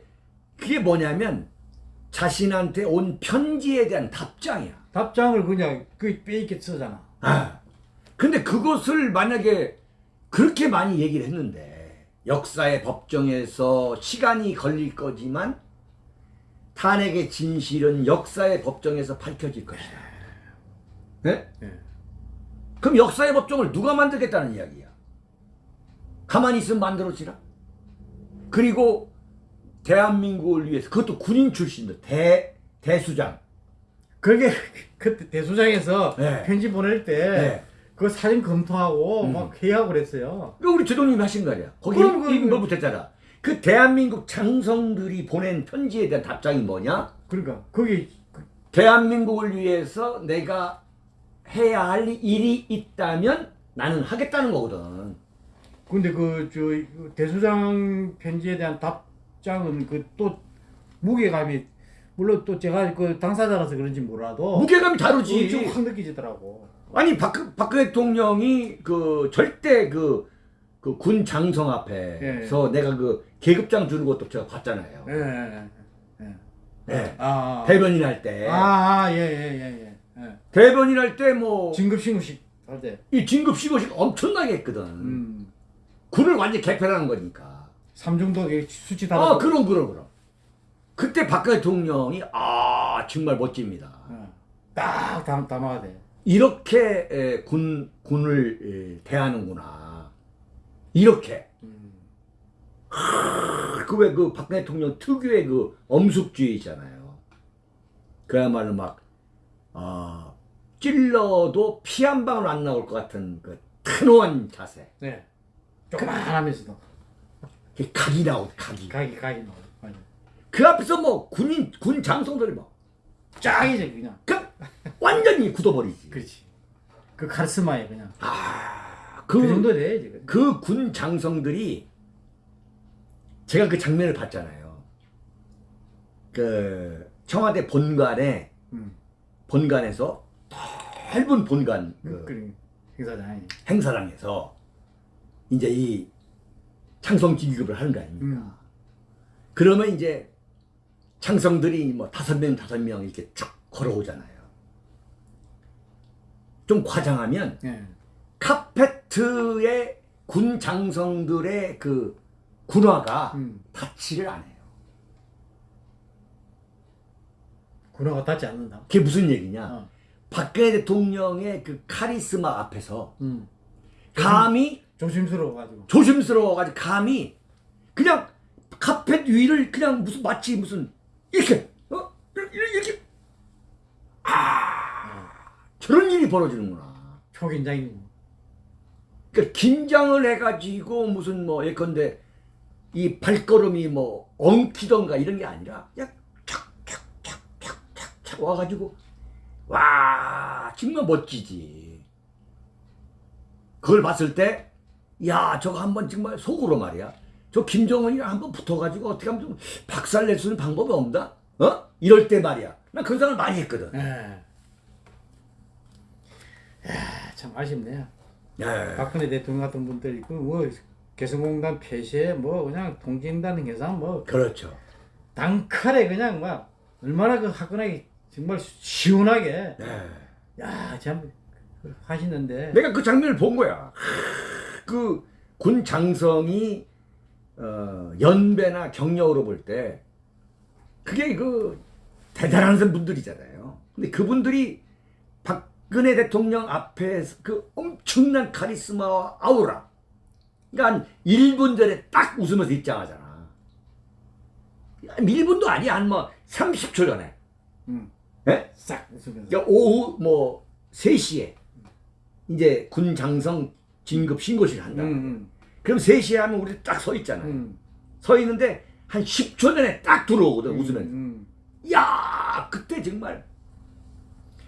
S1: 그게 뭐냐면 자신한테 온 편지에 대한 답장이야.
S2: 답장을 그냥 그 빼있게 쓰잖아.
S1: 아. 근데 그것을 만약에 그렇게 많이 얘기를 했는데 역사의 법정에서 시간이 걸릴 거지만 탄핵의 진실은 역사의 법정에서 밝혀질 것이다. 네?
S2: 예.
S1: 그럼 역사의 법정을 누가 만들겠다는 이야기야? 가만히 있으면 만들어지라. 그리고 대한민국을 위해서 그것도 군인 출신들 대 대수장.
S2: 그게 그때 대소장에서
S1: 네.
S2: 편지 보낼 때
S1: 네.
S2: 그 사진 검토하고
S1: 음.
S2: 막 회의하고 그랬어요.
S1: 그 우리 제동님이 하신 거 아니야? 거기 임법 붙였잖아. 그 대한민국 장성들이 보낸 편지에 대한 답장이 뭐냐?
S2: 그러니까 거기 그-
S1: 대한민국을 위해서 내가 해야 할 일이 있다면 나는 하겠다는 거거든.
S2: 근데 그 저 대소장 편지에 대한 답 장은 그 또 무게감이 물론 또 제가 그 당사자라서 그런지 몰라도
S1: 무게감이 다르지.
S2: 엄청 확 느껴지더라고.
S1: 아니 박, 박 대통령이 그 절대 그, 그 군 장성 앞에서 내가 그 계급장 주는 것도 제가 봤잖아요.
S2: 예. 예. 예.
S1: 네.
S2: 아.
S1: 대변인 할 때.
S2: 아, 아, 예, 예, 예, 예. 예.
S1: 대변인 할 때뭐이
S2: 진급 신고식 할 때.
S1: 진급 시고식 엄청나게 했거든.
S2: 음.
S1: 군을 완전 개편하는 거니까.
S2: 삼중도 수치 다르고.
S1: 아, 그럼 그럼 그럼. 그때 박 대통령이 아 정말 멋집니다.
S2: 어. 딱 담, 담아야 돼.
S1: 이렇게 에, 군 군을 에, 대하는구나. 이렇게.
S2: 음.
S1: 그왜 그 박 대통령 특유의 그 엄숙주의 있잖아요. 그야말로 막 어, 찔러도 피 한 방울 안 나올 것 같은 그 단호한 자세.
S2: 네. 조그만하면서도
S1: 그 각이 나오 각이.
S2: 각이 각이. 맞아.
S1: 그 앞에서 뭐 군인 군 장성들이 뭐
S2: 짱이지 그냥.
S1: 그 완전히 굳어버리지.
S2: 그렇지. 그 카리스마에 그냥.
S1: 아,
S2: 그,
S1: 그,
S2: 정도 돼야지. 그냥.
S1: 그군 장성들이 제가 그 장면을 봤잖아요. 그 청와대 본관에
S2: 음.
S1: 본관에서 넓은 본관 그
S2: 그, 그 행사장이.
S1: 행사장에서 이제 이 창성 진급을 하는 거 아닙니까?
S2: 음.
S1: 그러면 이제 창성들이 뭐 다섯 명 다섯 명 이렇게 쭉 걸어오잖아요. 좀 과장하면
S2: 예.
S1: 카페트에 군 장성들의 그 군화가
S2: 음.
S1: 닿지를 않아요.
S2: 군화가 닿지 않는다.
S1: 그게 무슨 얘기냐?
S2: 어.
S1: 박근혜 대통령의 그 카리스마 앞에서
S2: 음.
S1: 감히
S2: 조심스러워 가지고.
S1: 조심스러워가지고 감히 그냥 카펫 위를 그냥 무슨 마치 무슨 이렇게 어 이렇게, 아 저런 일이 벌어지는구나.
S2: 초긴장이고.
S1: 그러니까 긴장을 해가지고 무슨 뭐 예컨대 이 발걸음이 뭐 엉키던가 이런 게 아니라 그냥 착착착착착착 와가지고 와 정말 멋지지. 그걸 봤을 때 야 저거 한번 정말 속으로 말이야. 저 김정은이랑 한번 붙어가지고 어떻게 하면 좀 박살 낼 수 있는 방법이 없나? 어? 이럴 때 말이야. 난 그런 생각을 많이 했거든.
S2: 예. 야, 참 아쉽네요.
S1: 예.
S2: 박근혜 대통령 같은 분들이 그뭐 개성공단 폐쇄 뭐 그냥 통진단 해상 뭐
S1: 그렇죠.
S2: 단칼에 그냥 막 얼마나 그 화끈하게 정말 시원하게
S1: 예.
S2: 야참 하시는데
S1: 내가 그 장면을 본 거야. 그 군 장성이 어, 연배나 경력으로 볼 때 그게 그 대단한 분들이잖아요. 근데 그분들이 박근혜 대통령 앞에서 그 엄청난 카리스마와 아우라. 그러니까 한 1분 전에 딱 웃으면서 입장하잖아. 1분도 아니야. 한뭐 30초 전에.
S2: 음,
S1: 예?
S2: 싹 웃으면서
S1: 그러니까 오후 뭐 3시에 이제 군 장성 진급 신고식을 한다.
S2: 음,
S1: 그럼 3시에 하면 우리 딱 서 있잖아요.
S2: 음,
S1: 서 있는데 한 10초 전에 딱 들어오거든, 웃으면서.
S2: 음,
S1: 야 그때 정말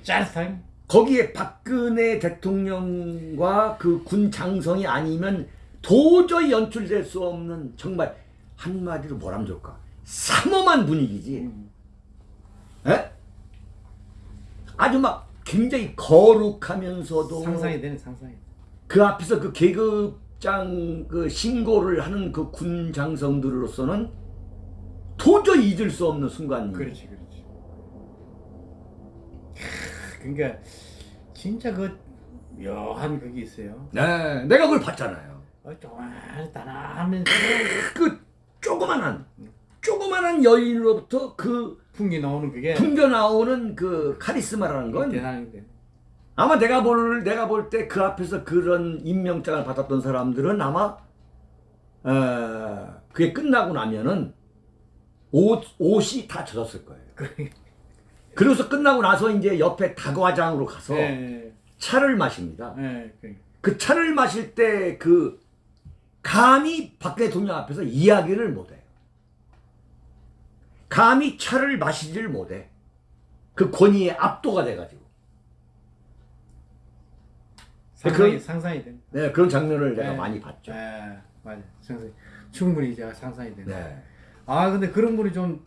S2: 짜릿한
S1: 거기에 박근혜 대통령과 그 군 장성이 아니면 도저히 연출될 수 없는 정말 한마디로 뭐라면 좋을까? 삼엄한 분위기지.
S2: 음,
S1: 에? 아주 막 굉장히 거룩하면서도
S2: 상상이 되는 상상이
S1: 그 앞에서 그 계급장 그 신고를 하는 그 군 장성들로서는 도저히 잊을 수 없는 순간이.
S2: 그렇지 그렇지 그러니까 진짜 그 묘한 그게 있어요
S1: 네, 내가 그걸 봤잖아요.
S2: 어, 조그만 단아하면서
S1: 그 조그만한 조그만한 여인으로부터 그
S2: 풍기 나오는 그게
S1: 풍겨 나오는 그 카리스마라는 건
S2: 대단한 데
S1: 아마 내가 볼 내가 볼 때 그 앞에서 그런 임명장을 받았던 사람들은 아마 어, 그게 끝나고 나면은 옷 옷이 다 젖었을 거예요. 그래서 끝나고 나서 이제 옆에 다과장으로 가서
S2: 예,
S1: 차를 마십니다.
S2: 예, 예.
S1: 그 차를 마실 때 그 감히 박 대통령 앞에서 이야기를 못해요. 감히 차를 마시지를 못해. 그 권위에 압도가 돼가지고.
S2: 상상이
S1: 그런-
S2: 상상이 됩니다.
S1: 네, 그런 장면을 내가
S2: 네.
S1: 많이 봤죠.
S2: 예, 맞아. 상상 충분히 제가 상상이 됩니다.
S1: 네.
S2: 아 근데 그런 분이 좀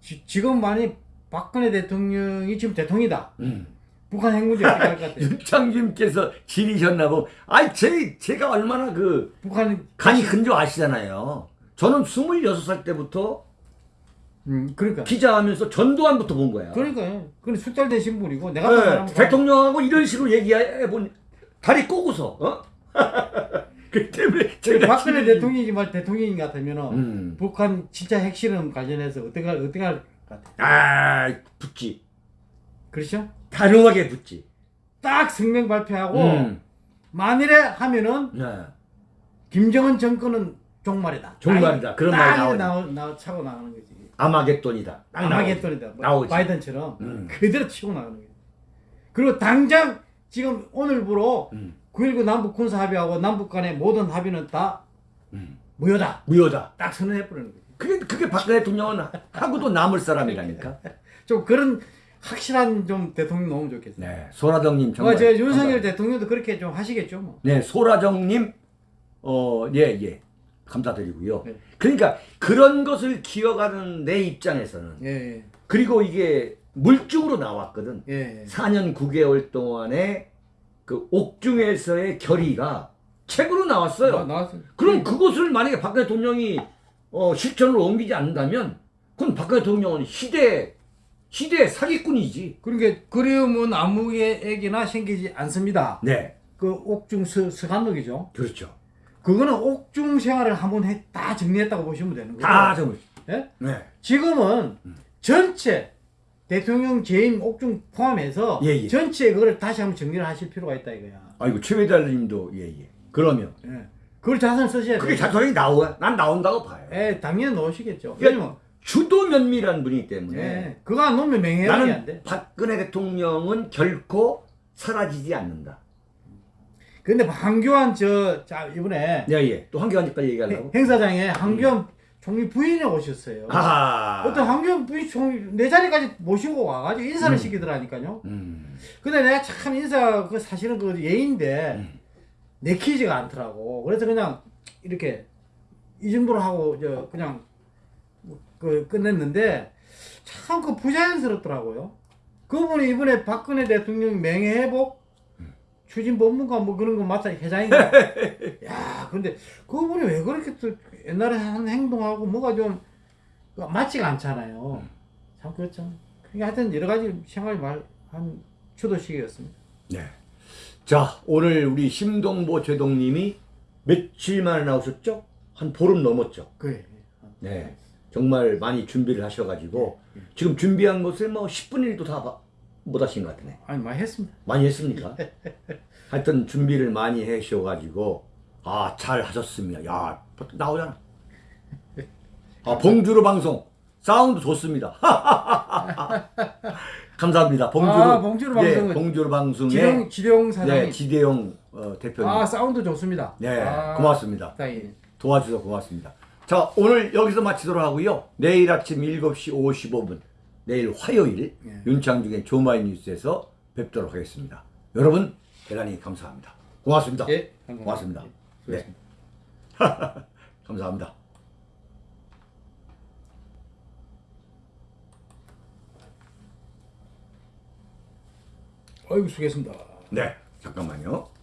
S2: 지, 지금 많이 박근혜 대통령이 지금 대통이다.
S1: 음.
S2: 북한 핵문제 어떻게 할 것 같아요?
S1: 윤창님께서 지리셨나고. 아이, 제, 제가 얼마나 그
S2: 북한
S1: 간이 큰줄 아시잖아요. 저는 26살 때부터
S2: 음 그러니까
S1: 기자하면서 전두환부터 본 거야.
S2: 그러니까요. 그건 숙달된 신분이고 내가
S1: 네, 대통령하고 이런 식으로 얘기해 본 다리 꼬고서 어? 그 때문에 제가
S2: 박근혜
S1: 지금-
S2: 대통령이지만 대통령 같으면은
S1: 음.
S2: 북한 진짜 핵실험 관련해서 어떻게 할- 어떻게 할 것 같아요?
S1: 아 붙지
S2: 그렇죠?
S1: 단호하게 붙지
S2: 딱 성명 발표하고
S1: 음.
S2: 만일에 하면은
S1: 네.
S2: 김정은 정권은 종말이다.
S1: 종말이다. 그런 말이 나오죠.
S2: 나오, 나오 차고 나가는 거지.
S1: 아마겟돈이다 딱
S2: 아마겟돈이다. 뭐
S1: 나오지.
S2: 바이든처럼
S1: 음.
S2: 그대로 치고 나가는 거지. 그리고 당장 지금 오늘부로
S1: 음.
S2: 9.19 남북 군사 합의하고 남북 간의 모든 합의는 다
S1: 음.
S2: 무효다.
S1: 무효다
S2: 딱 선언해 버리는 거지.
S1: 그게 그게 박근혜 대통령은 하고도 남을 사람이라니까
S2: 좀 그런 확실한 좀 대통령 너무 좋겠어요.
S1: 네 소라정님 정말
S2: 어, 저 윤석열
S1: 감사합니다.
S2: 대통령도 그렇게 좀 하시겠죠, 뭐.
S1: 네 소라정님 어 예 예 감사드리고요
S2: 네.
S1: 그러니까 그런 것을 기억하는 내 입장에서는
S2: 예,
S1: 그리고 이게 물증으로 나왔거든.
S2: 예, 예.
S1: 4년 9개월 동안에 그 옥중에서의 결의가 책으로 나왔어요.
S2: 나, 나왔어.
S1: 그럼 그것을 만약에 박근혜 대통령이 어, 실천으로 옮기지 않는다면 그건 박근혜 대통령은 시대 시대 사기꾼이지.
S2: 그러니까 그리움은 아무에게나 생기지 않습니다.
S1: 네,
S2: 그 옥중 서, 서간록이죠.
S1: 그렇죠.
S2: 그거는 옥중 생활을 한번 해, 다 정리했다고 보시면 되는 거예요.
S1: 다 정말.
S2: 예?
S1: 네,
S2: 지금은 전체 대통령 재임 옥중 포함해서
S1: 예, 예.
S2: 전체 그걸 다시 한번 정리를 하실 필요가 있다 이거야.
S1: 아이고 최회달님도 예예. 그러면
S2: 예. 그걸 자산 쓰셔야
S1: 그게
S2: 돼요.
S1: 자선이 나와. 난 나온다고 봐요.
S2: 예, 당연히 넣으시겠죠.
S1: 예.
S2: 왜냐면
S1: 주도 면밀한 분이기 때문에
S2: 예, 그거 안 넣으면 맹해력이 안
S1: 나는
S2: 돼.
S1: 박근혜 대통령은 결코 사라지지 않는다.
S2: 근데 황교안 저, 자, 이번에
S1: 예, 예. 또 한기관까지 얘기하려고?
S2: 행사장에 황교안 총리 부인이 오셨어요.
S1: 하하.
S2: 어떤 황교안 부인 총리 내 자리까지 모시고 와가지고 인사를
S1: 음.
S2: 시키더라니까요.
S1: 음.
S2: 근데 내가 참 인사 그 사실은 그 예인데
S1: 음.
S2: 내키지가 않더라고. 그래서 그냥 이렇게 이 정도로 하고 저 그냥 그 끝냈는데 참 그 부자연스럽더라고요. 그분이 이번에 박근혜 대통령 명예회복 추진 법무관 뭐 그런 거 맡아 회장인가. 야, 근데 그분이 왜 그렇게 또 옛날에 한 행동하고 뭐가 좀 맞지가 않잖아요. 참 그렇죠. 그게 하여튼 여러 가지 생활 말한 추도식이었습니다.
S1: 네. 자, 오늘 우리 심동보 제동님이 며칠 만에 나오셨죠? 한 보름 넘었죠.
S2: 그래.
S1: 네. 정말 많이 준비를 하셔가지고 지금 준비한 것을 뭐 10분 1도 다 못 하신 것 같네.
S2: 아니 많이 했습니다.
S1: 많이 했습니까? 하여튼 준비를 많이 하셔가지고 아, 잘 하셨습니다. 야, 나오잖아. 아, 봉주로 방송. 사운드 좋습니다. 감사합니다. 봉주로.
S2: 아, 봉주로 방송은
S1: 네, 봉주로 방송에
S2: 지룡 지룡 사장님.
S1: 네, 지대용 어, 대표님.
S2: 아 사운드 좋습니다.
S1: 네,
S2: 아,
S1: 고맙습니다. 도와주셔서 고맙습니다. 자, 오늘 여기서 마치도록 하고요. 내일 아침 7시 55분, 내일 화요일
S2: 예.
S1: 윤창중의 조마이 뉴스에서 뵙도록 하겠습니다. 여러분, 대단히 감사합니다. 고맙습니다.
S2: 예, 감사합니다.
S1: 고맙습니다.
S2: 예,
S1: 네. 감사합니다.
S2: 아이고 수고했습니다.
S1: 네, 잠깐만요.